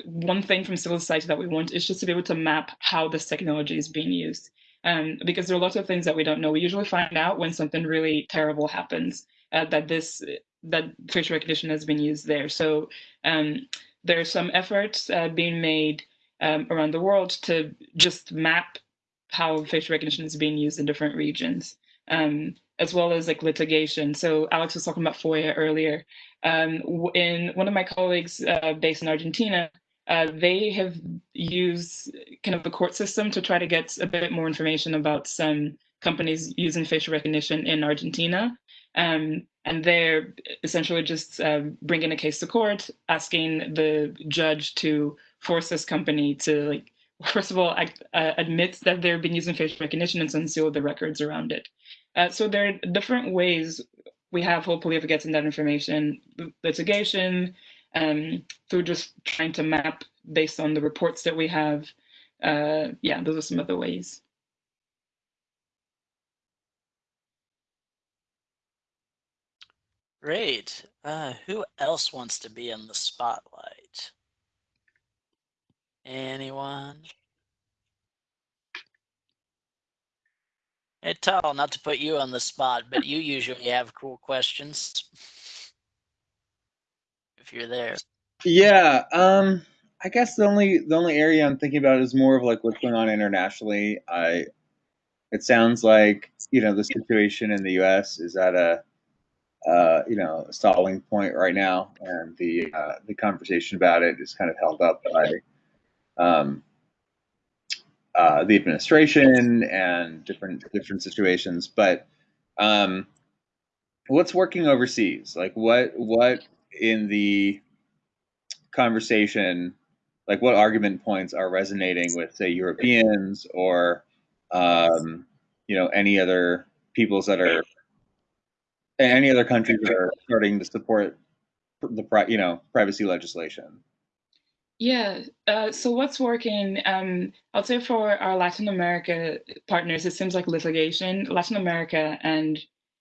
one thing from civil society that we want is just to be able to map how this technology is being used. Um, because there are lots of things that we don't know. We usually find out when something really terrible happens uh, that this that facial recognition has been used there. So um, there are some efforts uh, being made um, around the world to just map how facial recognition is being used in different regions, um, as well as like litigation. So Alex was talking about FOIA earlier. Um, in one of my colleagues uh, based in Argentina, uh, they have used kind of the court system to try to get a bit more information about some companies using facial recognition in Argentina. Um, and they're essentially just uh, bringing a case to court, asking the judge to force this company to, like, first of all, uh, admit that they've been using facial recognition and then seal the records around it. Uh, so there are different ways we have, hopefully, of getting that information, litigation, um, through just trying to map based on the reports that we have. uh, yeah, those are some of the ways. Great. Uh, who else wants to be in the spotlight? Anyone? Hey, Tal, not to put you on the spot, but you usually have cool questions. If you're there. Yeah, um, I guess the only the only area I'm thinking about is more of like what's going on internationally. I, it sounds like you know the situation in the U.S. is at a, uh, you know, stalling point right now, and the uh, the conversation about it is kind of held up by, um, uh, the administration and different different situations. But, um, what's working overseas? Like what what in the conversation like what argument points are resonating with say europeans or um, you know any other peoples that are any other countries that are starting to support the you know privacy legislation Yeah. Uh, so what's working? Um, I'll say for our Latin America partners, it seems like litigation, Latin America and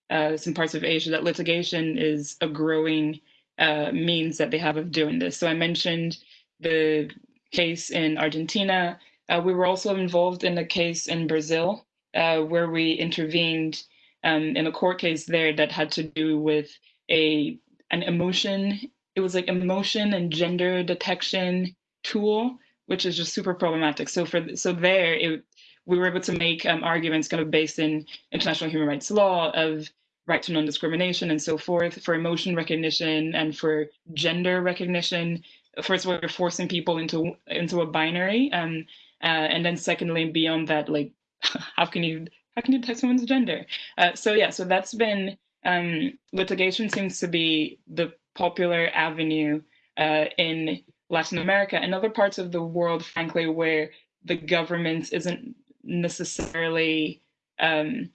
uh, some parts of Asia, that litigation is a growing uh, means that they have of doing this. So I mentioned the case in Argentina. Uh, we were also involved in a case in Brazil uh, where we intervened um, in a court case there that had to do with a an emotion. It was like emotion and gender detection tool, which is just super problematic. So for so there, it, we were able to make um, arguments kind of based in international human rights law of right to non-discrimination and so forth for emotion recognition and for gender recognition. First of all you're forcing people into into a binary um, uh, and then secondly beyond that like how can you how can you detect someone's gender? Uh, so yeah so that's been um, litigation seems to be the popular avenue uh, in latin america and other parts of the world frankly where the government isn't necessarily um,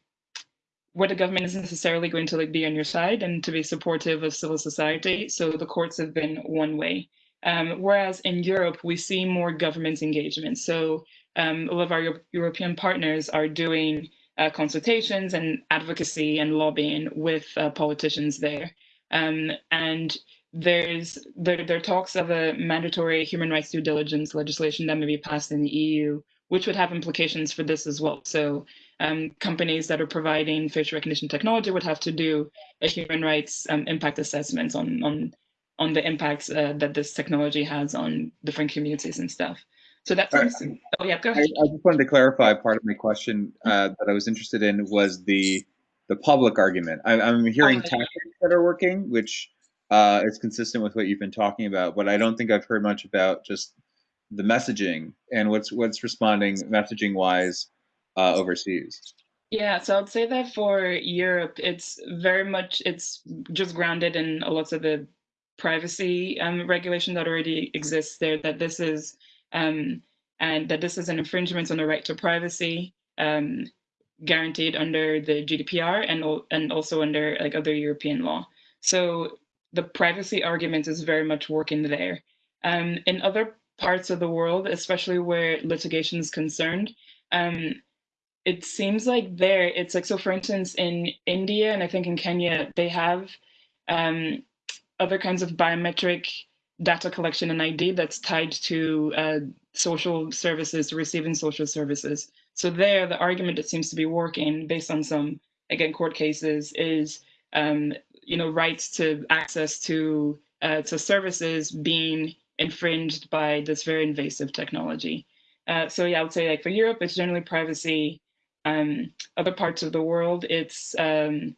where the government isn't necessarily going to like be on your side and to be supportive of civil society. So the courts have been one way. Um, whereas in Europe, we see more government engagement. So um, a lot of our Euro- European partners are doing uh, consultations and advocacy and lobbying with uh, politicians there. Um, and there's there, there are talks of a mandatory human rights due diligence legislation that may be passed in the EU, which would have implications for this as well. So um, companies that are providing facial recognition technology would have to do a human rights um, impact assessments on on on the impacts uh, that this technology has on different communities and stuff. So that All right. seems. Oh yeah, go I, ahead. I just wanted to clarify part of my question uh, that I was interested in was the the public argument. I, I'm hearing Oh, tactics that are working, which uh, is consistent with what you've been talking about, but I don't think I've heard much about just the messaging and what's what's responding messaging wise uh, overseas. Yeah, so I'd say that for Europe, it's very much it's just grounded in a lot of the privacy um, regulation that already exists there. That this is um, and that this is an infringement on the right to privacy um, guaranteed under the GDPR and and also under like other European law. So the privacy argument is very much working there. Um, in other parts of the world, especially where litigation is concerned. Um, it seems like there it's like so for instance in india and i think in kenya they have um, other kinds of biometric data collection and id that's tied to uh, social services receiving social services. So there the argument that seems to be working based on some again court cases is um, you know rights to access to uh, to services being infringed by this very invasive technology. Uh, so yeah i would say like for europe it's generally privacy um, other parts of the world, it's um,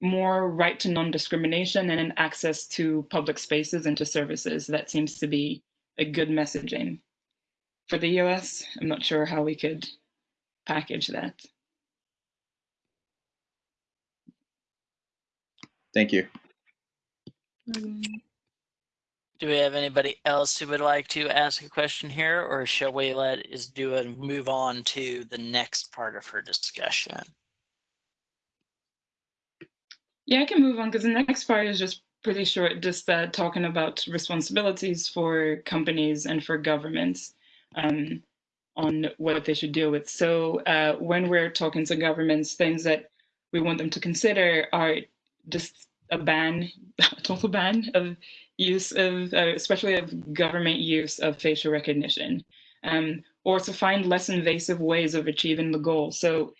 more right to non-discrimination and an access to public spaces and to services. That seems to be a good messaging. For the US, I'm not sure how we could package that. Thank you. Do we have anybody else who would like to ask a question here, or shall we let Isedua and move on to the next part of her discussion? Yeah, I can move on because the next part is just pretty short, just uh, talking about responsibilities for companies and for governments. Um, on what they should deal with. So uh, when we're talking to governments, things that we want them to consider are just a ban, a total ban of use of, uh, especially of government use of facial recognition, um, or to find less invasive ways of achieving the goal. So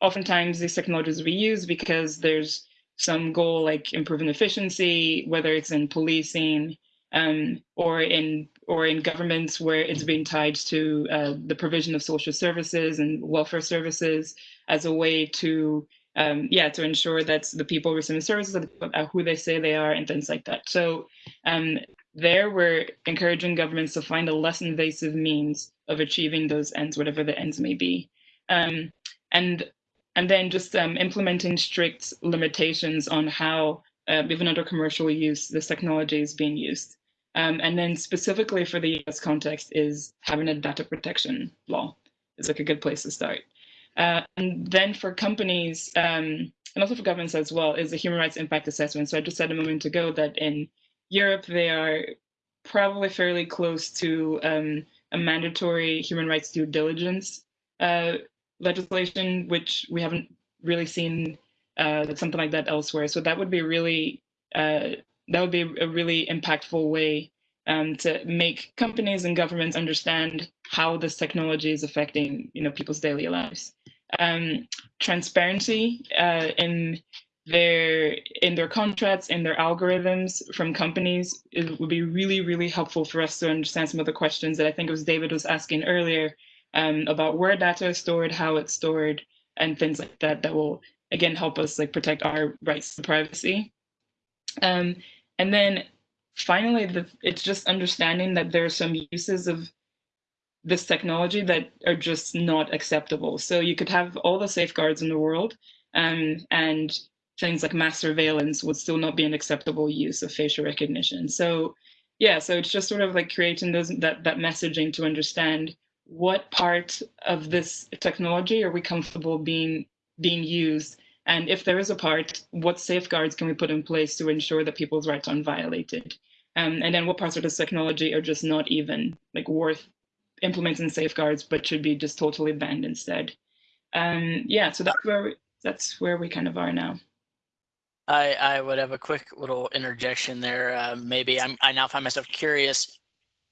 oftentimes these technologies we use because there's some goal like improving efficiency, whether it's in policing um, or in or in governments where it's being tied to uh, the provision of social services and welfare services as a way to um, yeah to ensure that the people receiving services are who they say they are and things like that. So um, there we're encouraging governments to find a less invasive means of achieving those ends, whatever the ends may be. Um, and and then just um, implementing strict limitations on how, uh, even under commercial use, this technology is being used. Um, and then specifically for the US context is having a data protection law is like a good place to start. Uh, and then for companies, um, and also for governments as well, is a human rights impact assessment. So I just said a moment ago that in Europe, they are probably fairly close to um, a mandatory human rights due diligence uh, legislation, which we haven't really seen uh, something like that elsewhere. So that would be really uh, that would be a really impactful way um, to make companies and governments understand how this technology is affecting you know people's daily lives. Um, transparency uh, in their in their contracts in their algorithms from companies it would be really really helpful for us to understand some of the questions that I think it was David was asking earlier um, about where data is stored, how it's stored, and things like that that will again help us like protect our rights to privacy. Um, and then finally, the, it's just understanding that there are some uses of this technology that are just not acceptable. So you could have all the safeguards in the world, um, and things like mass surveillance would still not be an acceptable use of facial recognition. So yeah, so it's just sort of like creating those that that messaging to understand what part of this technology are we comfortable being being used and if there is a part what safeguards can we put in place to ensure that people's rights aren't violated um, and then what parts of this technology are just not even like worth implementing safeguards but should be just totally banned instead um, yeah so that's where we, that's where we kind of are now I, I would have a quick little interjection there. Uh, maybe I'm, I now find myself curious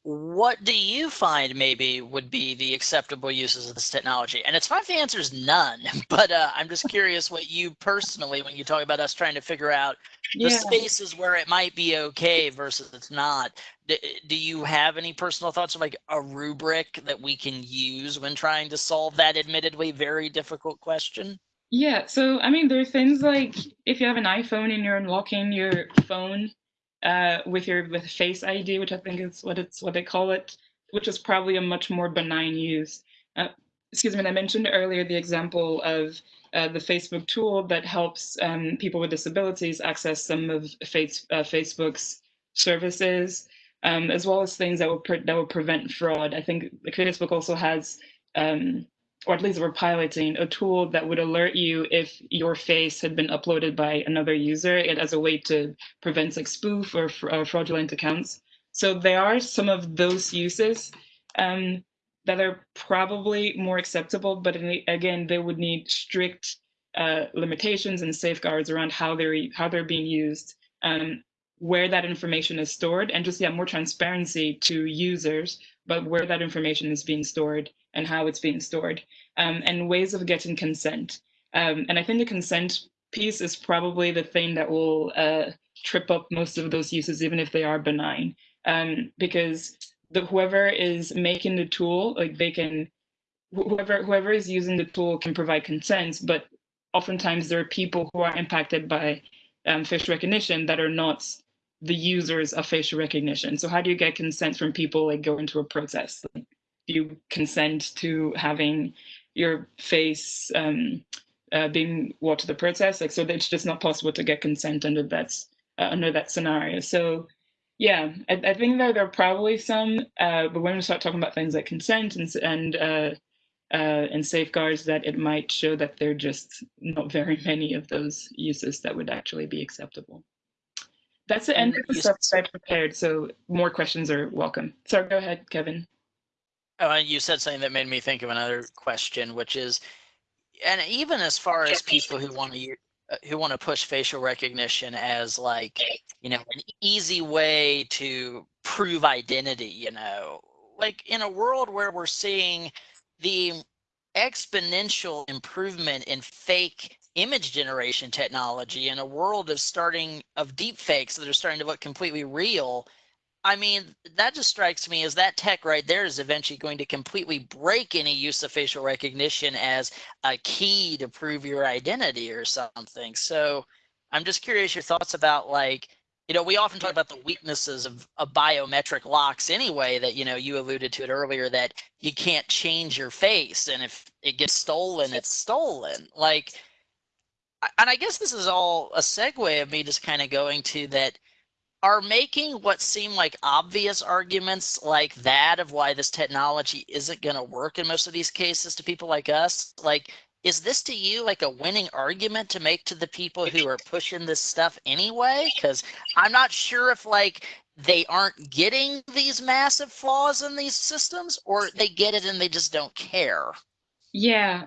what do you find maybe would be the acceptable uses of this technology? And it's fine if the answer is none, but uh, I'm just curious what you personally, when you talk about us trying to figure out the yeah. spaces where it might be okay versus it's not, do, do you have any personal thoughts of like a rubric that we can use when trying to solve that admittedly very difficult question? Yeah, so I mean, there are things like if you have an iPhone and you're unlocking your phone uh, with your with Face ID, which I think is what it's what they call it, which is probably a much more benign use. Uh, excuse me, I mentioned earlier the example of uh, the Facebook tool that helps um, people with disabilities access some of face, uh, Facebook's services, um, as well as things that will that will prevent fraud. I think Facebook also has um, or at least we're piloting a tool that would alert you if your face had been uploaded by another user it as a way to prevent like spoof or uh, fraudulent accounts. So there are some of those uses um, that are probably more acceptable, but the, again, they would need strict uh, limitations and safeguards around how they're how they're being used, um, where that information is stored, and just yeah, more transparency to users, but where that information is being stored and how it's being stored, um, and ways of getting consent. Um, and I think the consent piece is probably the thing that will uh, trip up most of those uses, even if they are benign, um, because the, whoever is making the tool, like they can, whoever whoever is using the tool can provide consent, but oftentimes there are people who are impacted by um, recognition that are not the users of facial recognition. So how do you get consent from people like go into a protest? Like, you consent to having your face um, uh, being watched to the protest. Like, so it's just not possible to get consent under that uh, under that scenario. So, yeah, I, I think that there are probably some, uh, but when we start talking about things like consent and and uh, uh, and safeguards, that it might show that there are just not very many of those uses that would actually be acceptable. That's the end of the stuff I prepared. So more questions are welcome. So go ahead, Kevin. Oh, and you said something that made me think of another question, which is, and even as far as people who want to uh, who want to push facial recognition as like you know an easy way to prove identity you know like in a world where we're seeing the exponential improvement in fake image generation technology in a world of starting of deep fakes that are starting to look completely real I mean, that just strikes me as that tech right there is eventually going to completely break any use of facial recognition as a key to prove your identity or something. So I'm just curious your thoughts about like, you know, we often talk about the weaknesses of, of biometric locks anyway, that, you know, you alluded to it earlier, that you can't change your face. And if it gets stolen, it's stolen. Like, and I guess this is all a segue of me just kind of going to that are making what seem like obvious arguments like that of why this technology isn't going to work in most of these cases to people like us? Like is this to you like a winning argument to make to the people who are pushing this stuff anyway? Because i'm not sure if like they aren't getting these massive flaws in these systems or they get it and they just don't care. Yeah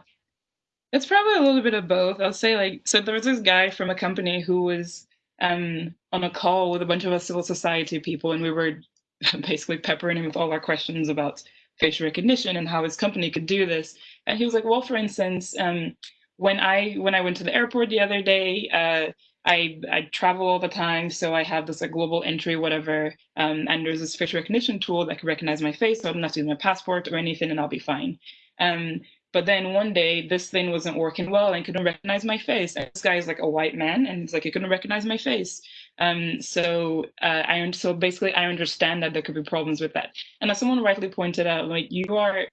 it's probably a little bit of both i'll say like so there was this guy from a company who was um, on a call with a bunch of us civil society people, and we were basically peppering him with all our questions about facial recognition and how his company could do this. And he was like, "Well, for instance, um, when I when I went to the airport the other day." Uh, I, I travel all the time, so I have this like global entry, whatever, um, and there's this facial recognition tool that can recognize my face, so I don't have to use my passport or anything, and I'll be fine. Um, but then one day this thing wasn't working well and couldn't recognize my face. And this guy is like a white man and he's like, he couldn't recognize my face. Um, so uh, I so basically I understand that there could be problems with that. And as someone rightly pointed out, like you are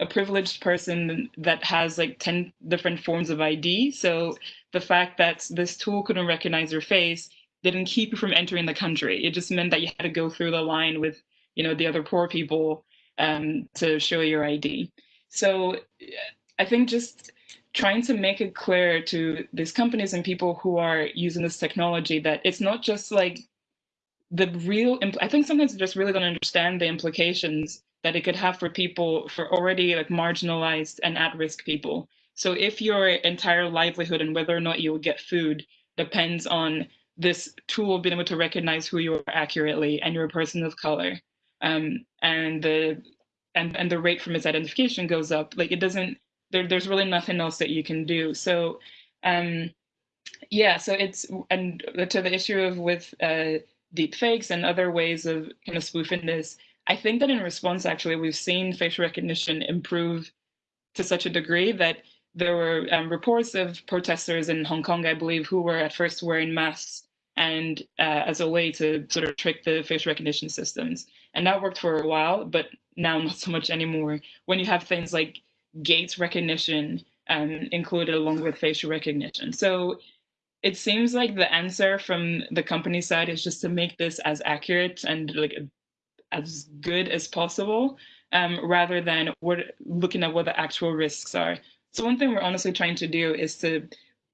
a privileged person that has like 10 different forms of ID. So the fact that this tool couldn't recognize your face didn't keep you from entering the country. It just meant that you had to go through the line with, you know, the other poor people um, to show your ID. So I think just trying to make it clear to these companies and people who are using this technology that it's not just like the real i think sometimes they just really don't understand the implications that it could have for people for already like marginalized and at-risk people. So if your entire livelihood and whether or not you'll get food depends on this tool being able to recognize who you are accurately and you're a person of color um, and the and and the rate from its identification goes up like it doesn't there, there's really nothing else that you can do. So um yeah so it's and to the issue of with uh deep fakes and other ways of kind of spoofing this i think that in response actually we've seen facial recognition improve to such a degree that there were um, reports of protesters in hong kong i believe who were at first wearing masks and uh, as a way to sort of trick the facial recognition systems and that worked for a while but now not so much anymore when you have things like gaze recognition um, included along with facial recognition. So it seems like the answer from the company side is just to make this as accurate and like as good as possible, um, rather than what looking at what the actual risks are. So one thing we're honestly trying to do is to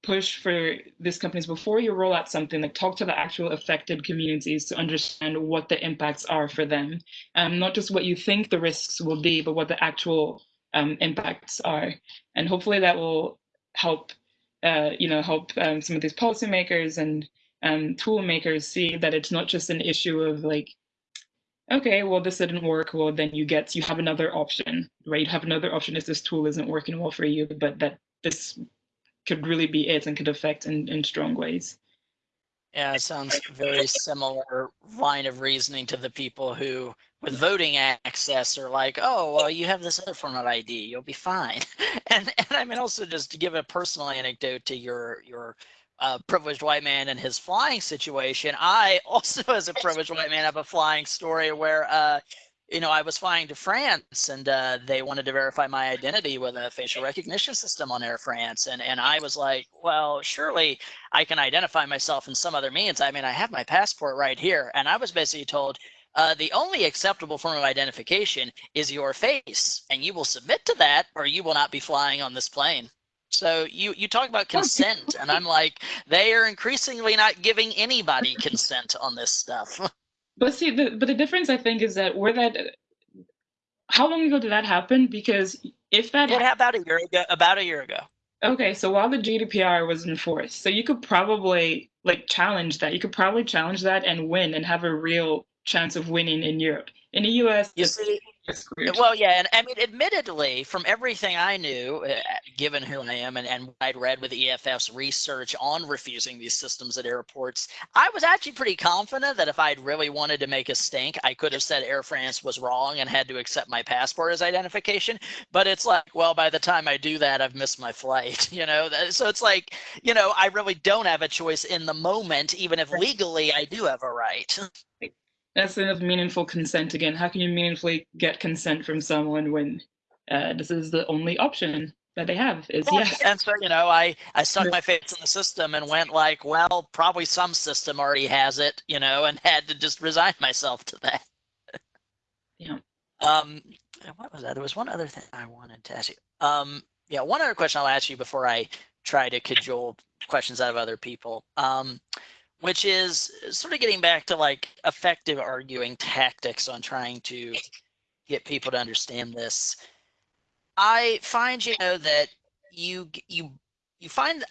push for these companies before you roll out something like talk to the actual affected communities to understand what the impacts are for them. Um, not just what you think the risks will be but what the actual um, impacts are. And hopefully that will help uh, you know help um, some of these policymakers and um, tool makers see that it's not just an issue of like okay well this didn't work well then you get you have another option right? You have another option if this tool isn't working well for you but that this could really be it and could affect in, in strong ways. Yeah, it sounds very similar line of reasoning to the people who, with voting access, are like, "Oh, well, you have this other form of ID, you'll be fine." And and I mean, also just to give a personal anecdote to your your uh, privileged white man and his flying situation. I also, as a privileged white man, have a flying story where uh, you know, I was flying to France and uh, they wanted to verify my identity with a facial recognition system on Air France. And, and I was like, well, surely I can identify myself in some other means. I mean, I have my passport right here. And I was basically told, uh, the only acceptable form of identification is your face. And you will submit to that or you will not be flying on this plane. So you, you talk about consent and I'm like, they are increasingly not giving anybody consent on this stuff. But see, the, but the difference I think is that where that how long ago did that happen? Because if that It happened about a year ago. About a year ago. Okay, so while the GDPR was enforced, so you could probably like challenge that. You could probably challenge that and win and have a real chance of winning in Europe. In the US, You see. Well, yeah, and I mean, admittedly, from everything I knew, uh, given who I am and, and what I'd read with EFF's research on refusing these systems at airports, I was actually pretty confident that if I'd really wanted to make a stink, I could have said Air France was wrong and had to accept my passport as identification. But it's like, well, by the time I do that, I've missed my flight, you know? So it's like, you know, I really don't have a choice in the moment, even if legally I do have a right. That's the of meaningful consent again. How can you meaningfully get consent from someone when uh, this is the only option that they have is Yeah, yes. And so, you know, I, I stuck my face in the system and went like, well, probably some system already has it, you know, and had to just resign myself to that. Yeah. Um, what was that? There was one other thing I wanted to ask you. Um, yeah, one other question I'll ask you before I try to cajole questions out of other people. Um, which is sort of getting back to like effective arguing tactics on trying to get people to understand this. I find, you know, that you you you find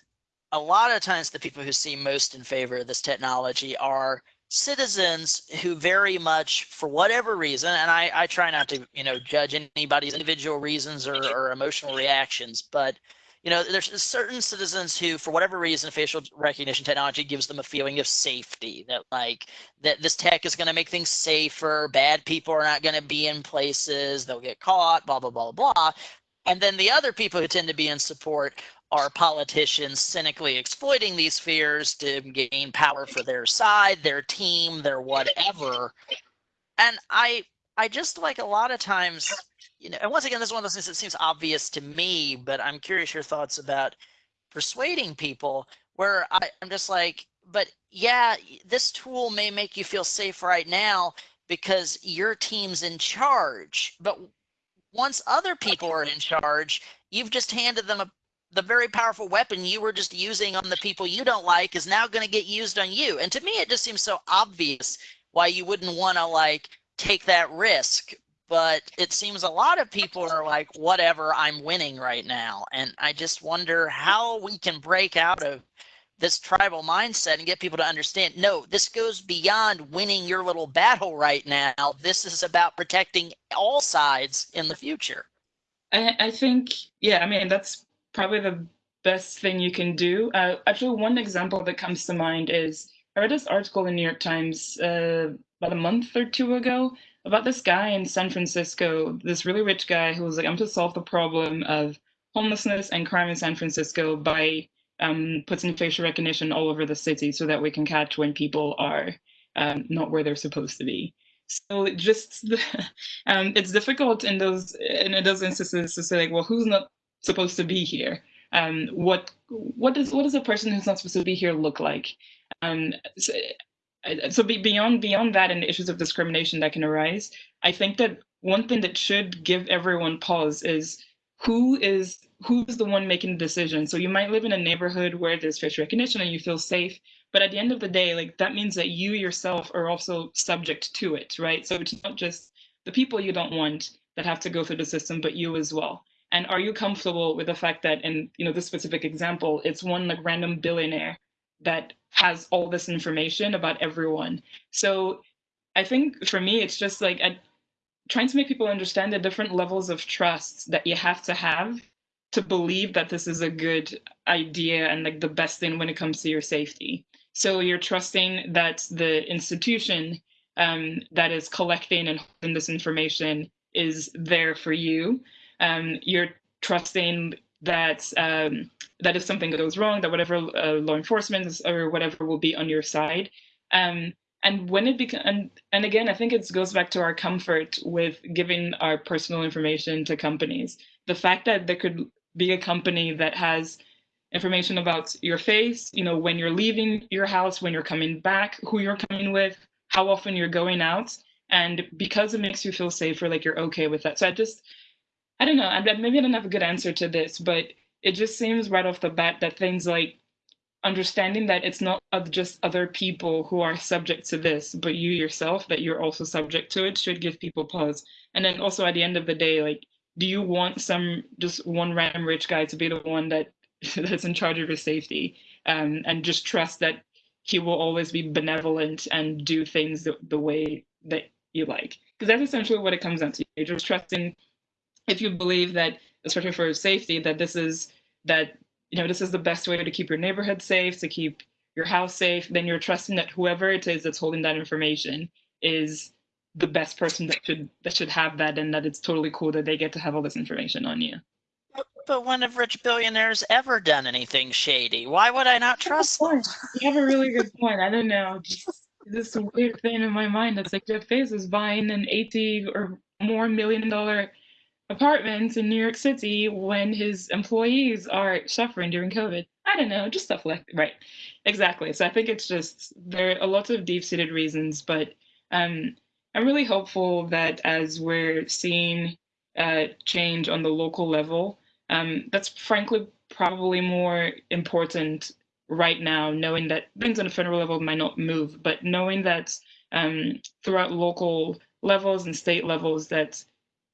a lot of times the people who seem most in favor of this technology are citizens who very much for whatever reason and I, I try not to you know judge anybody's individual reasons or, or emotional reactions but you know there's certain citizens who for whatever reason facial recognition technology gives them a feeling of safety that like that this tech is going to make things safer bad people are not going to be in places they'll get caught blah blah blah blah and then the other people who tend to be in support are politicians cynically exploiting these fears to gain power for their side, their team, their whatever. And I I just like a lot of times, you know, and once again, this is one of those things that seems obvious to me, but I'm curious your thoughts about persuading people where I, I'm just like, but yeah, this tool may make you feel safe right now because your team's in charge. But once other people are in charge, you've just handed them a, the very powerful weapon you were just using on the people you don't like is now going to get used on you. And to me, it just seems so obvious why you wouldn't want to like take that risk. But it seems a lot of people are like, whatever, I'm winning right now. And I just wonder how we can break out of this tribal mindset and get people to understand no, this goes beyond winning your little battle right now. This is about protecting all sides in the future. I, I think, yeah, I mean, that's probably the best thing you can do. Uh, actually, one example that comes to mind is I read this article in New York Times uh, about a month or two ago about this guy in San Francisco, this really rich guy who was like, I'm to solve the problem of homelessness and crime in San Francisco by um, putting facial recognition all over the city so that we can catch when people are um, not where they're supposed to be. So it just um, it's difficult in those in those instances to say like, well, who's not supposed to be here? Um, what what does what does a person who's not supposed to be here look like? Um, so, Uh, so be, beyond beyond that and issues of discrimination that can arise, I think that one thing that should give everyone pause is who is who's the one making the decision. So you might live in a neighborhood where there's facial recognition and you feel safe, but at the end of the day, like that means that you yourself are also subject to it, right? So it's not just the people you don't want that have to go through the system, but you as well. And are you comfortable with the fact that in you know this specific example, it's one like random billionaire that has all this information about everyone. So I think for me, it's just like trying to make people understand the different levels of trust that you have to have to believe that this is a good idea and like the best thing when it comes to your safety. So you're trusting that the institution um, that is collecting and holding this information is there for you. Um, you're trusting that um, that if something goes wrong, that whatever uh, law enforcement is, or whatever will be on your side. Um, and when it becomes, and, and again, I think it goes back to our comfort with giving our personal information to companies. The fact that there could be a company that has information about your face, you know, when you're leaving your house, when you're coming back, who you're coming with, how often you're going out. And because it makes you feel safer, like you're okay with that. So I just, I don't know, I, maybe I don't have a good answer to this, but it just seems right off the bat that things like understanding that it's not just other people who are subject to this, but you yourself, that you're also subject to it, should give people pause. And then also at the end of the day, like, do you want some just one random rich guy to be the one that that's in charge of your safety, um, and just trust that he will always be benevolent and do things the, the way that you like? Because that's essentially what it comes down to. You're just trusting if you believe that, especially for safety, that this is that you know this is the best way to keep your neighborhood safe, to keep your house safe, then you're trusting that whoever it is that's holding that information is the best person that should that should have that, and that it's totally cool that they get to have all this information on you. But when have rich billionaires ever done anything shady? Why would I not trust them? You have a really good point. I don't know. Just this weird thing in my mind that's like Jeff Bezos buying an 80 or more million dollar apartment in New York City when his employees are suffering during COVID. I don't know, just stuff like right. Exactly. So I think it's just there are a lot of deep seated reasons, but um, I'm really hopeful that as we're seeing uh, change on the local level, um, that's frankly probably more important right now, knowing that things on a federal level might not move, but knowing that um, throughout local levels and state levels that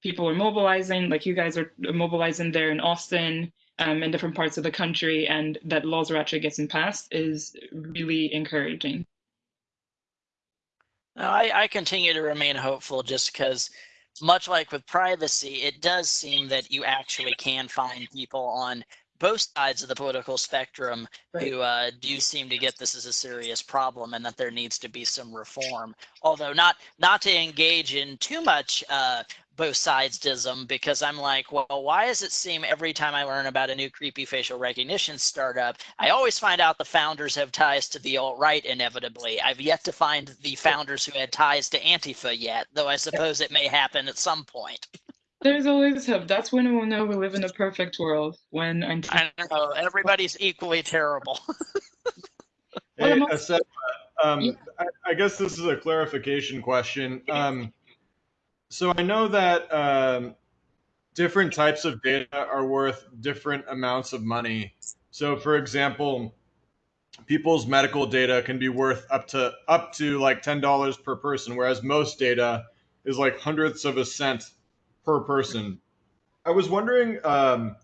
people are mobilizing, like you guys are mobilizing there in Austin um, and different parts of the country, and that laws are actually getting passed is really encouraging. I, I continue to remain hopeful just because, much like with privacy, it does seem that you actually can find people on both sides of the political spectrum Right. who uh, do seem to get this as a serious problem and that there needs to be some reform. Although not not to engage in too much uh, both sidesism because I'm like, well, why does it seem every time I learn about a new creepy facial recognition startup, I always find out the founders have ties to the alt right inevitably. I've yet to find the founders who had ties to Antifa yet, though I suppose it may happen at some point. There's always hope. That's when we'll know we live in a perfect world. When until I know everybody's equally terrible. Well, Hey, I'm um, Yeah. I, I guess this is a clarification question. Um, so I know that um, different types of data are worth different amounts of money. So, for example, people's medical data can be worth up to up to like ten dollars per person, whereas most data is like hundredths of a cent per person. I was wondering um,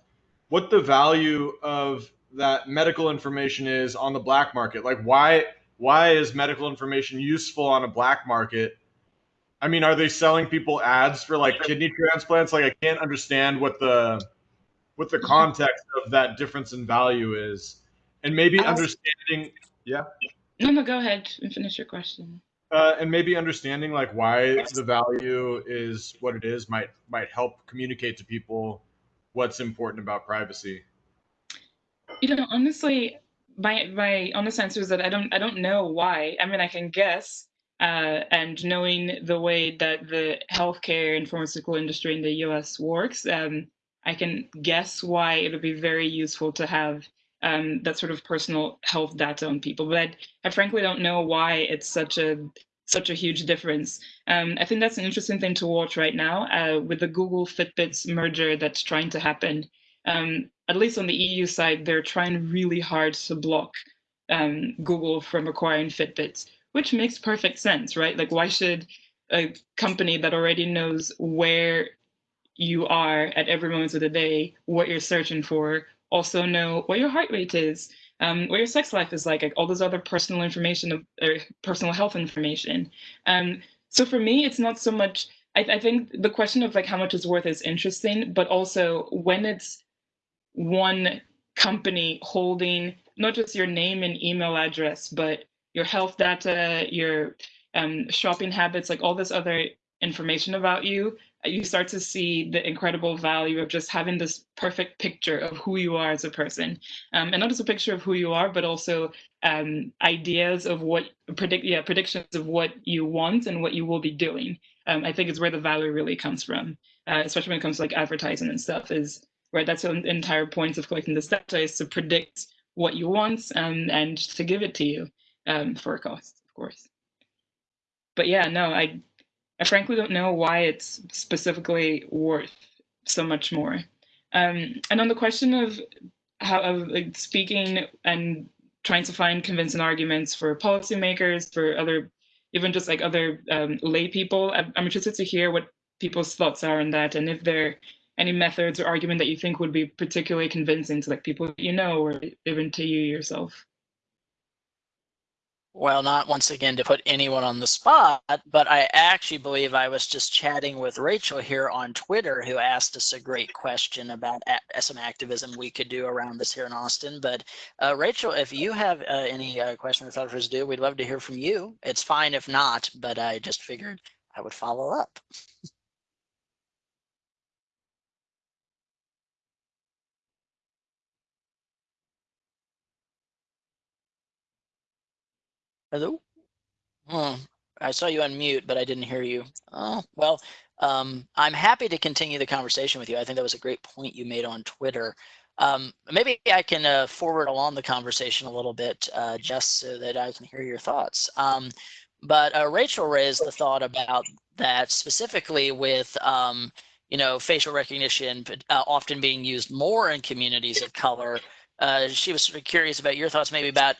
what the value of that medical information is on the black market. Like, why why is medical information useful on a black market? I mean, are they selling people ads for like kidney transplants? Like, I can't understand what the what the context of that difference in value is, and maybe understanding. no, no, go ahead and finish your question. Uh, and maybe understanding like why the value is what it is might might help communicate to people what's important about privacy. You know, honestly, my my honest answer is that I don't I don't know why. I mean, I can guess. Uh, and knowing the way that the healthcare and pharmaceutical industry in the U.S. works, um, I can guess why it would be very useful to have um, that sort of personal health data on people. But I, I frankly don't know why it's such a such a huge difference. Um, I think that's an interesting thing to watch right now uh, with the Google Fitbits merger that's trying to happen. Um, at least on the EU side, they're trying really hard to block um, Google from acquiring Fitbits, which makes perfect sense, right? Like, why should a company that already knows where you are at every moment of the day, what you're searching for, also know what your heart rate is, um, what your sex life is like, like all those other personal information of- or personal health information. Um, so for me, it's not so much. I, I think the question of like how much it's worth is interesting, but also when it's one company holding not just your name and email address, but your health data, your um, shopping habits, like all this other information about you, uh, you start to see the incredible value of just having this perfect picture of who you are as a person. Um, and not just a picture of who you are, but also um, ideas of what predict, yeah, predictions of what you want and what you will be doing. Um, I think is where the value really comes from, uh, especially when it comes to like advertising and stuff. Is right. That's the entire point of collecting this data is to predict what you want and and to give it to you um, for a cost, of course. But yeah, no, I I frankly don't know why it's specifically worth so much more. Um, and on the question of how of like speaking and trying to find convincing arguments for policymakers, for other, even just like other um, lay people. I'm, I'm interested to hear what people's thoughts are on that, and if there are any methods or argument that you think would be particularly convincing to like people you know or even to you yourself. Well, not once again to put anyone on the spot, but I actually believe I was just chatting with Rachel here on Twitter, who asked us a great question about some activism we could do around this here in Austin. But uh, Rachel, if you have uh, any uh, questions or thoughts for us do, we'd love to hear from you. It's fine if not, but I just figured I would follow up. Hello? Hmm. I saw you unmute, but I didn't hear you. Oh, well, um, I'm happy to continue the conversation with you. I think that was a great point you made on Twitter. Um, maybe I can uh, forward along the conversation a little bit uh, just so that I can hear your thoughts. Um, but uh, Rachel raised the thought about that specifically with, um, you know, facial recognition uh, often being used more in communities of color. Uh, she was sort of curious about your thoughts maybe about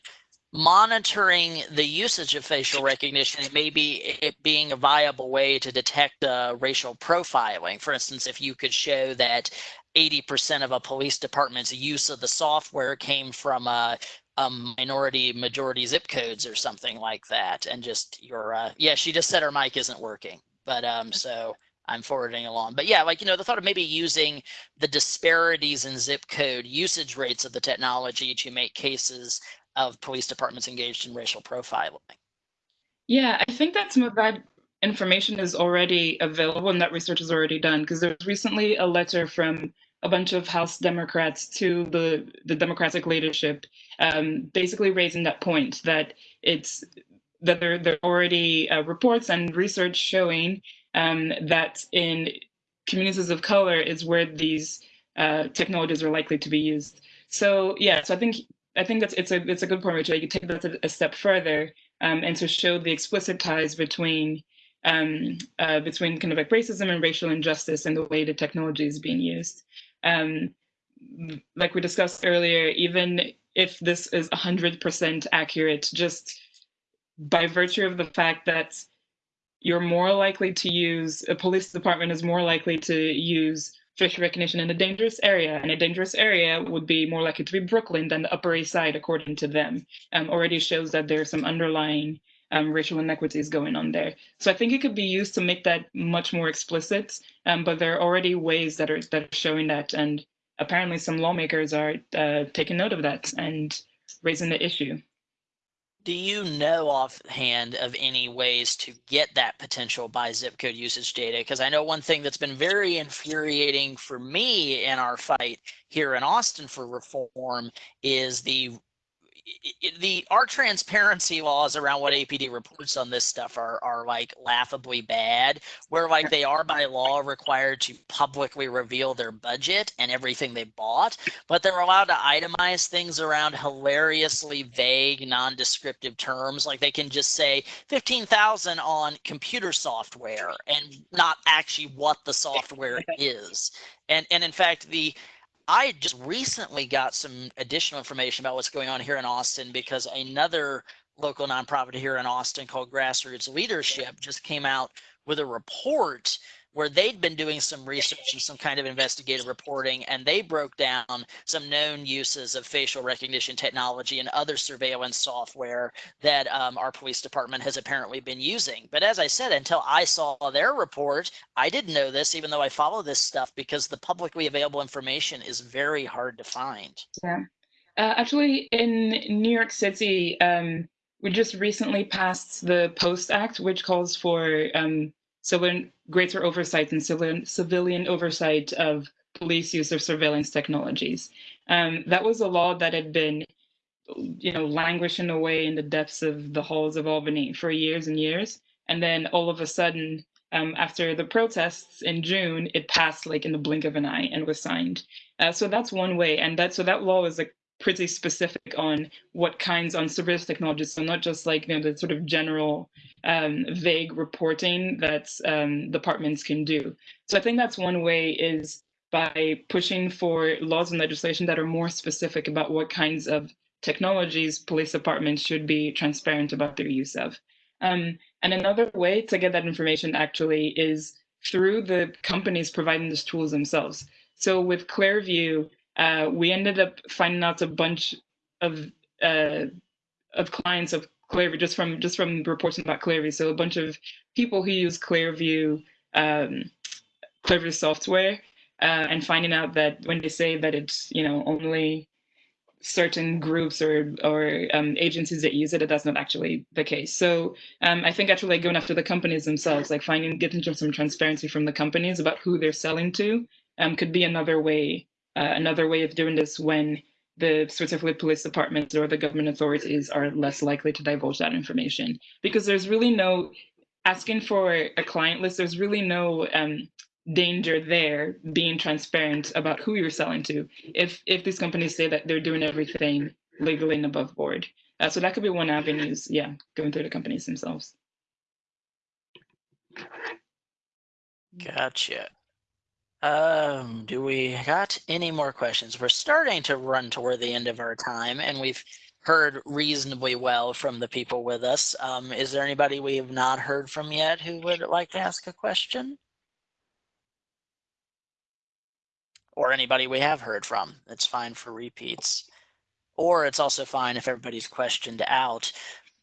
monitoring the usage of facial recognition and maybe it being a viable way to detect uh, racial profiling. For instance, if you could show that 80% of a police department's use of the software came from a, a minority majority zip codes or something like that and just your uh, yeah she just said her mic isn't working but um so I'm forwarding along. But yeah, like, you know, the thought of maybe using the disparities in zip code usage rates of the technology to make cases of police departments engaged in racial profiling. Yeah, I think that some of that information is already available and that research is already done because there was recently a letter from a bunch of House Democrats to the, the Democratic leadership, um, basically raising that point that it's that there, there are already uh, reports and research showing um, that in communities of color is where these uh, technologies are likely to be used. So yeah, so I think I think that's it's a it's a good point, Rachel. You could take that a, step further um, and to show the explicit ties between um, uh, between kind of like racism and racial injustice and the way the technology is being used. Um, like we discussed earlier, even if this is 100% accurate, just by virtue of the fact that you're more likely to use, a police department is more likely to use facial recognition in a dangerous area, and a dangerous area would be more likely to be Brooklyn than the Upper East Side, according to them, um, already shows that there's some underlying um, racial inequities going on there. So I think it could be used to make that much more explicit, um, but there are already ways that are that are showing that, and apparently some lawmakers are uh, taking note of that and raising the issue. Do you know offhand of any ways to get that potential by zip code usage data? Because I know one thing that's been very infuriating for me in our fight here in Austin for reform is the the our transparency laws around what APD reports on this stuff are are like laughably bad. Where like they are by law required to publicly reveal their budget and everything they bought, but they're allowed to itemize things around hilariously vague, non-descriptive terms. Like they can just say fifteen thousand on computer software and not actually what the software is. And and in fact the I just recently got some additional information about what's going on here in Austin because another local nonprofit here in Austin called Grassroots Leadership just came out with a report where they'd been doing some research and some kind of investigative reporting, and they broke down some known uses of facial recognition technology and other surveillance software that um, our police department has apparently been using. But as I said, until I saw their report, I didn't know this, even though I follow this stuff, because the publicly available information is very hard to find. Yeah. Uh, actually, in New York City, um, we just recently passed the Post Act, which calls for um, civilian greater oversight and civilian civilian oversight of police use of surveillance technologies. Um, that was a law that had been, you know, languishing away in the depths of the halls of Albany for years and years, and then all of a sudden, um, after the protests in June, it passed like in the blink of an eye and was signed. Uh, so that's one way, and that so that law is like pretty specific on what kinds on surveillance technologies. So not just like you know the sort of general um, vague reporting that um, departments can do. So I think that's one way is by pushing for laws and legislation that are more specific about what kinds of technologies police departments should be transparent about their use of. Um, and another way to get that information actually is through the companies providing these tools themselves. So with Clearview, uh, we ended up finding out a bunch of uh, of clients of Clearview just from just from reports about Clearview. So a bunch of people who use Clearview um, Clearview software uh, and finding out that when they say that it's you know only certain groups or or um, agencies that use it, that's not actually the case. So um, I think actually like going after the companies themselves, like finding getting some transparency from the companies about who they're selling to, um, could be another way uh, another way of doing this when the specifically police departments or the government authorities are less likely to divulge that information because there's really no asking for a client list. There's really no um, danger there being transparent about who you're selling to if if these companies say that they're doing everything legally and above board uh, so that could be one avenue yeah going through the companies themselves Gotcha. Um, do we got any more questions? We're starting to run toward the end of our time and we've heard reasonably well from the people with us. Um, is there anybody we have not heard from yet who would like to ask a question? Or anybody we have heard from. It's fine for repeats. Or it's also fine if everybody's questioned out.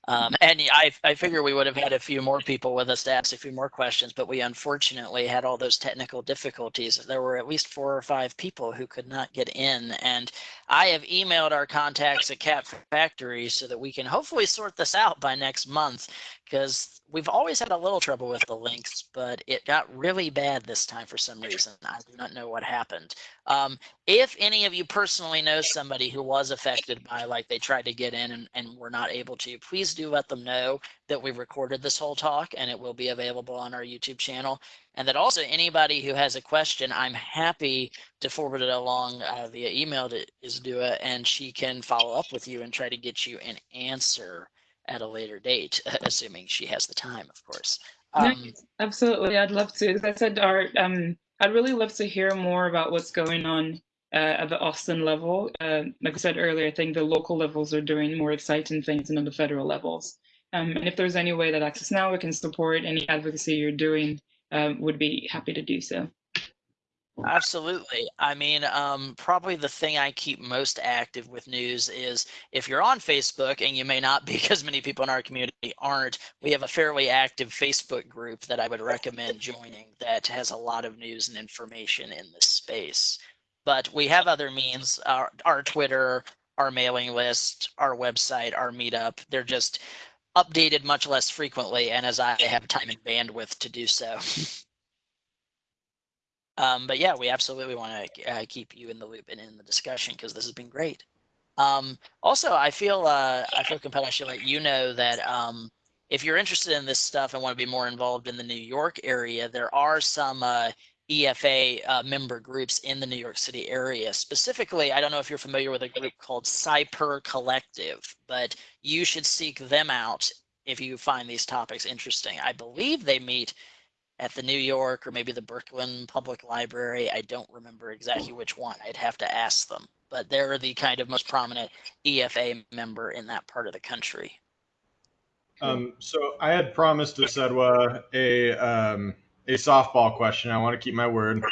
Um, and I, I figure we would have had a few more people with us to ask a few more questions, but we unfortunately had all those technical difficulties. There were at least four or five people who could not get in. And I have emailed our contacts at Cat Factory so that we can hopefully sort this out by next month because we've always had a little trouble with the links, but it got really bad this time for some reason. I do not know what happened. Um, if any of you personally know somebody who was affected by like they tried to get in and, and were not able to, please do let them know that we recorded this whole talk and it will be available on our YouTube channel. And that also anybody who has a question, I'm happy to forward it along uh, via email to Isedua and she can follow up with you and try to get you an answer at a later date, assuming she has the time, of course. Um, absolutely, I'd love to. As I said, Art, um, I'd really love to hear more about what's going on at the Austin level. Uh, like I said earlier, I think the local levels are doing more exciting things than on the federal levels. Um, and if there's any way that Access Now can support any advocacy you're doing, uh, would be happy to do so. Absolutely. I mean, um, probably the thing I keep most active with news is if you're on Facebook, and you may not be because many people in our community aren't, we have a fairly active Facebook group that I would recommend joining that has a lot of news and information in this space. But we have other means, our, our Twitter, our mailing list, our website, our meetup. They're just updated much less frequently and as I have time and bandwidth to do so. Um, but yeah, we absolutely want to uh, keep you in the loop and in the discussion because this has been great. Um, also, I feel uh, I feel compelled I should let you know that um, if you're interested in this stuff and want to be more involved in the New York area, there are some uh, EFA uh, member groups in the New York City area. Specifically, I don't know if you're familiar with a group called Cypurr Collective, but you should seek them out if you find these topics interesting. I believe they meet at the New York or maybe the Brooklyn Public Library. I don't remember exactly which one. I'd have to ask them, but they're the kind of most prominent EFA member in that part of the country. Um, so I had promised Isedua a um, a softball question. I want to keep my word.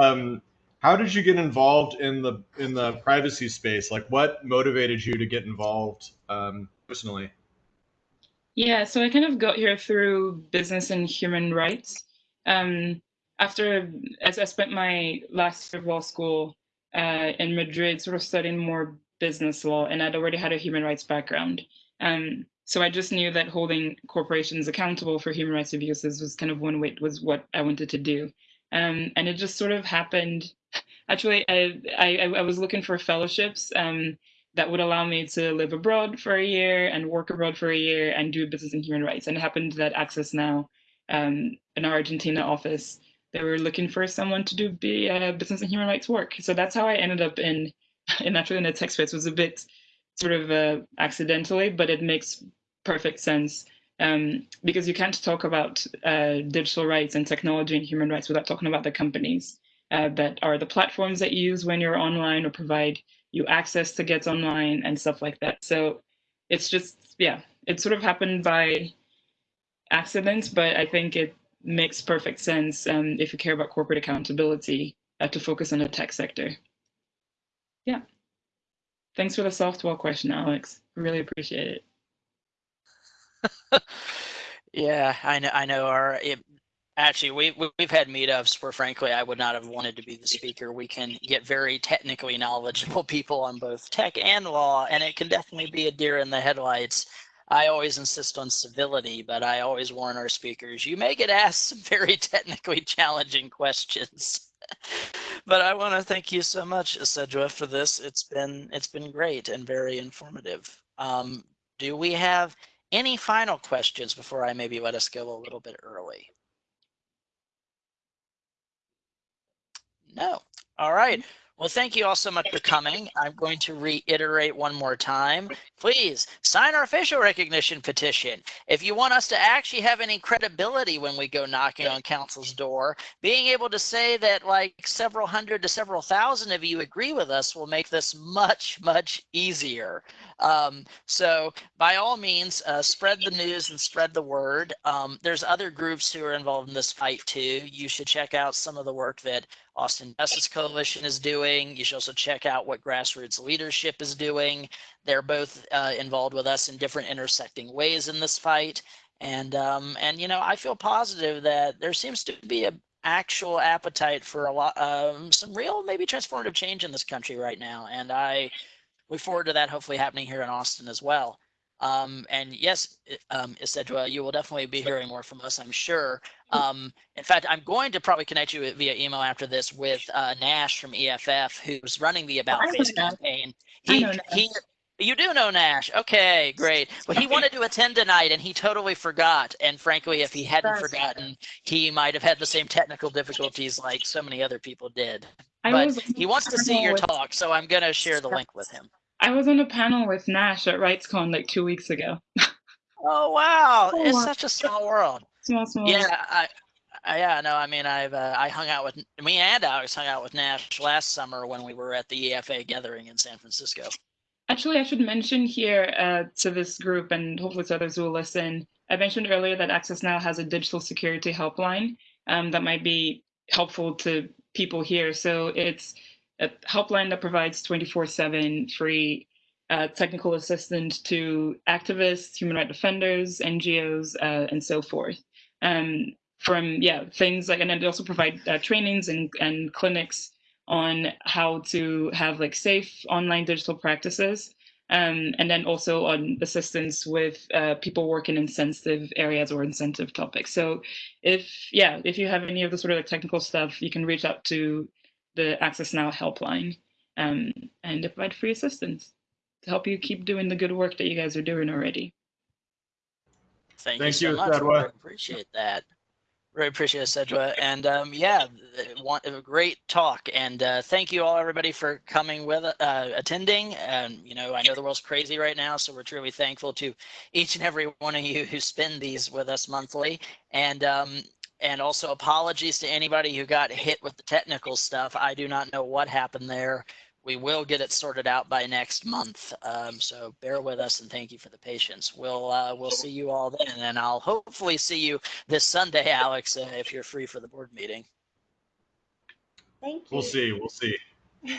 Um, how did you get involved in the in the privacy space? Like, what motivated you to get involved um, personally? Yeah, so I kind of got here through business and human rights. Um, after, as I spent my last year of law school uh, in Madrid, sort of studying more business law, and I'd already had a human rights background. Um, so I just knew that holding corporations accountable for human rights abuses was kind of one way was what I wanted to do. Um, and it just sort of happened. Actually, I, I, I was looking for fellowships. Um, that would allow me to live abroad for a year and work abroad for a year and do business in human rights. And it happened that Access Now, um, in our Argentina office, they were looking for someone to do be, uh, business and human rights work. So that's how I ended up in, in actually in the tech space. It was a bit sort of uh, accidentally, but it makes perfect sense um, because you can't talk about uh, digital rights and technology and human rights without talking about the companies uh, that are the platforms that you use when you're online or provide you access to get online and stuff like that. So it's just yeah, it sort of happened by accident, but I think it makes perfect sense um, if you care about corporate accountability uh, to focus on the tech sector. Yeah. Thanks for the softball question, Alex. Really appreciate it. Yeah, I know. I know. Our it, actually, we we- we've had meetups where, frankly, I would not have wanted to be the speaker. We can get very technically knowledgeable people on both tech and law, and it can definitely be a deer in the headlights. I always insist on civility, but I always warn our speakers: you may get asked some very technically challenging questions. but I want to thank you so much, Sedra, for this. It's been it's been great and very informative. Um, do we have any final questions before I maybe let us go a little bit early? No. All right. Well, thank you all so much for coming. I'm going to reiterate one more time. Please sign our facial recognition petition. If you want us to actually have any credibility when we go knocking on council's door, being able to say that like several hundred to several thousand of you agree with us will make this much, much easier. Um, so by all means, uh, spread the news and spread the word. Um, there's other groups who are involved in this fight too. You should check out some of the work that Austin Justice Coalition is doing. You should also check out what Grassroots Leadership is doing. They're both uh, involved with us in different intersecting ways in this fight. And um, and you know, I feel positive that there seems to be a actual appetite for a lot, um, some real maybe transformative change in this country right now. And I look forward to that hopefully happening here in Austin as well. Um, and yes, um, Isedua, you will definitely be hearing more from us, I'm sure. Um, in fact, I'm going to probably connect you via email after this with uh, Nash from EFF, who's running the About I Face campaign. He, he, you do know Nash. Okay, great. Well, he wanted to attend tonight and he totally forgot. And frankly, if he hadn't That's- forgotten, he might have had the same technical difficulties like so many other people did. I But He wants to see your talk, so I'm going to share the link with him. I was on a panel with Nash at RightsCon like two weeks ago. Oh, wow. Oh, It's wow. such a small world. Small, small. Yeah, I, I, yeah, no, I mean, I've, uh, I hung out with, me and Alex hung out with Nash last summer when we were at the EFA gathering in San Francisco. Actually, I should mention here uh, to this group and hopefully to others who will listen. I mentioned earlier that Access Now has a digital security helpline um, that might be helpful to people here. So it's a helpline that provides 24 7 free uh, technical assistance to activists, human rights defenders, NGOs, uh, and so forth. Um, from, yeah, things like, and then they also provide uh, trainings and, and clinics on how to have like safe online digital practices um, and then also on assistance with uh, people working in sensitive areas or in sensitive topics so if yeah if you have any of the sort of like technical stuff you can reach out to the access now helpline um, and they provide free assistance to help you keep doing the good work that you guys are doing already Thank, Thank you you, so much. Sedwa. Really appreciate that. Really appreciate it, Sedwa. And um, yeah, th- want, a great talk. And uh, thank you all, everybody, for coming with, uh, attending. And, you know, I know the world's crazy right now, so we're truly thankful to each and every one of you who spend these with us monthly. And, um, and also apologies to anybody who got hit with the technical stuff. I do not know what happened there. We will get it sorted out by next month. Um, so bear with us and thank you for the patience. We'll uh, we'll see you all then, and I'll hopefully see you this Sunday, Alex, uh, if you're free for the board meeting. Thank you. We'll see. We'll see.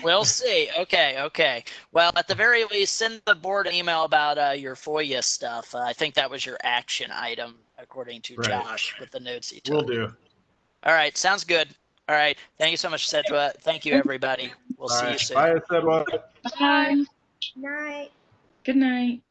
We'll see. Okay, okay. Well, at the very least, send the board an email about uh, your FOIA stuff. Uh, I think that was your action item, according to Right. Josh, with the notes he took. We'll do. All right, sounds good. All right, thank you so much, Sedra. Thank you, everybody. We'll All see you soon. Bye, Sedwa. bye Night. good night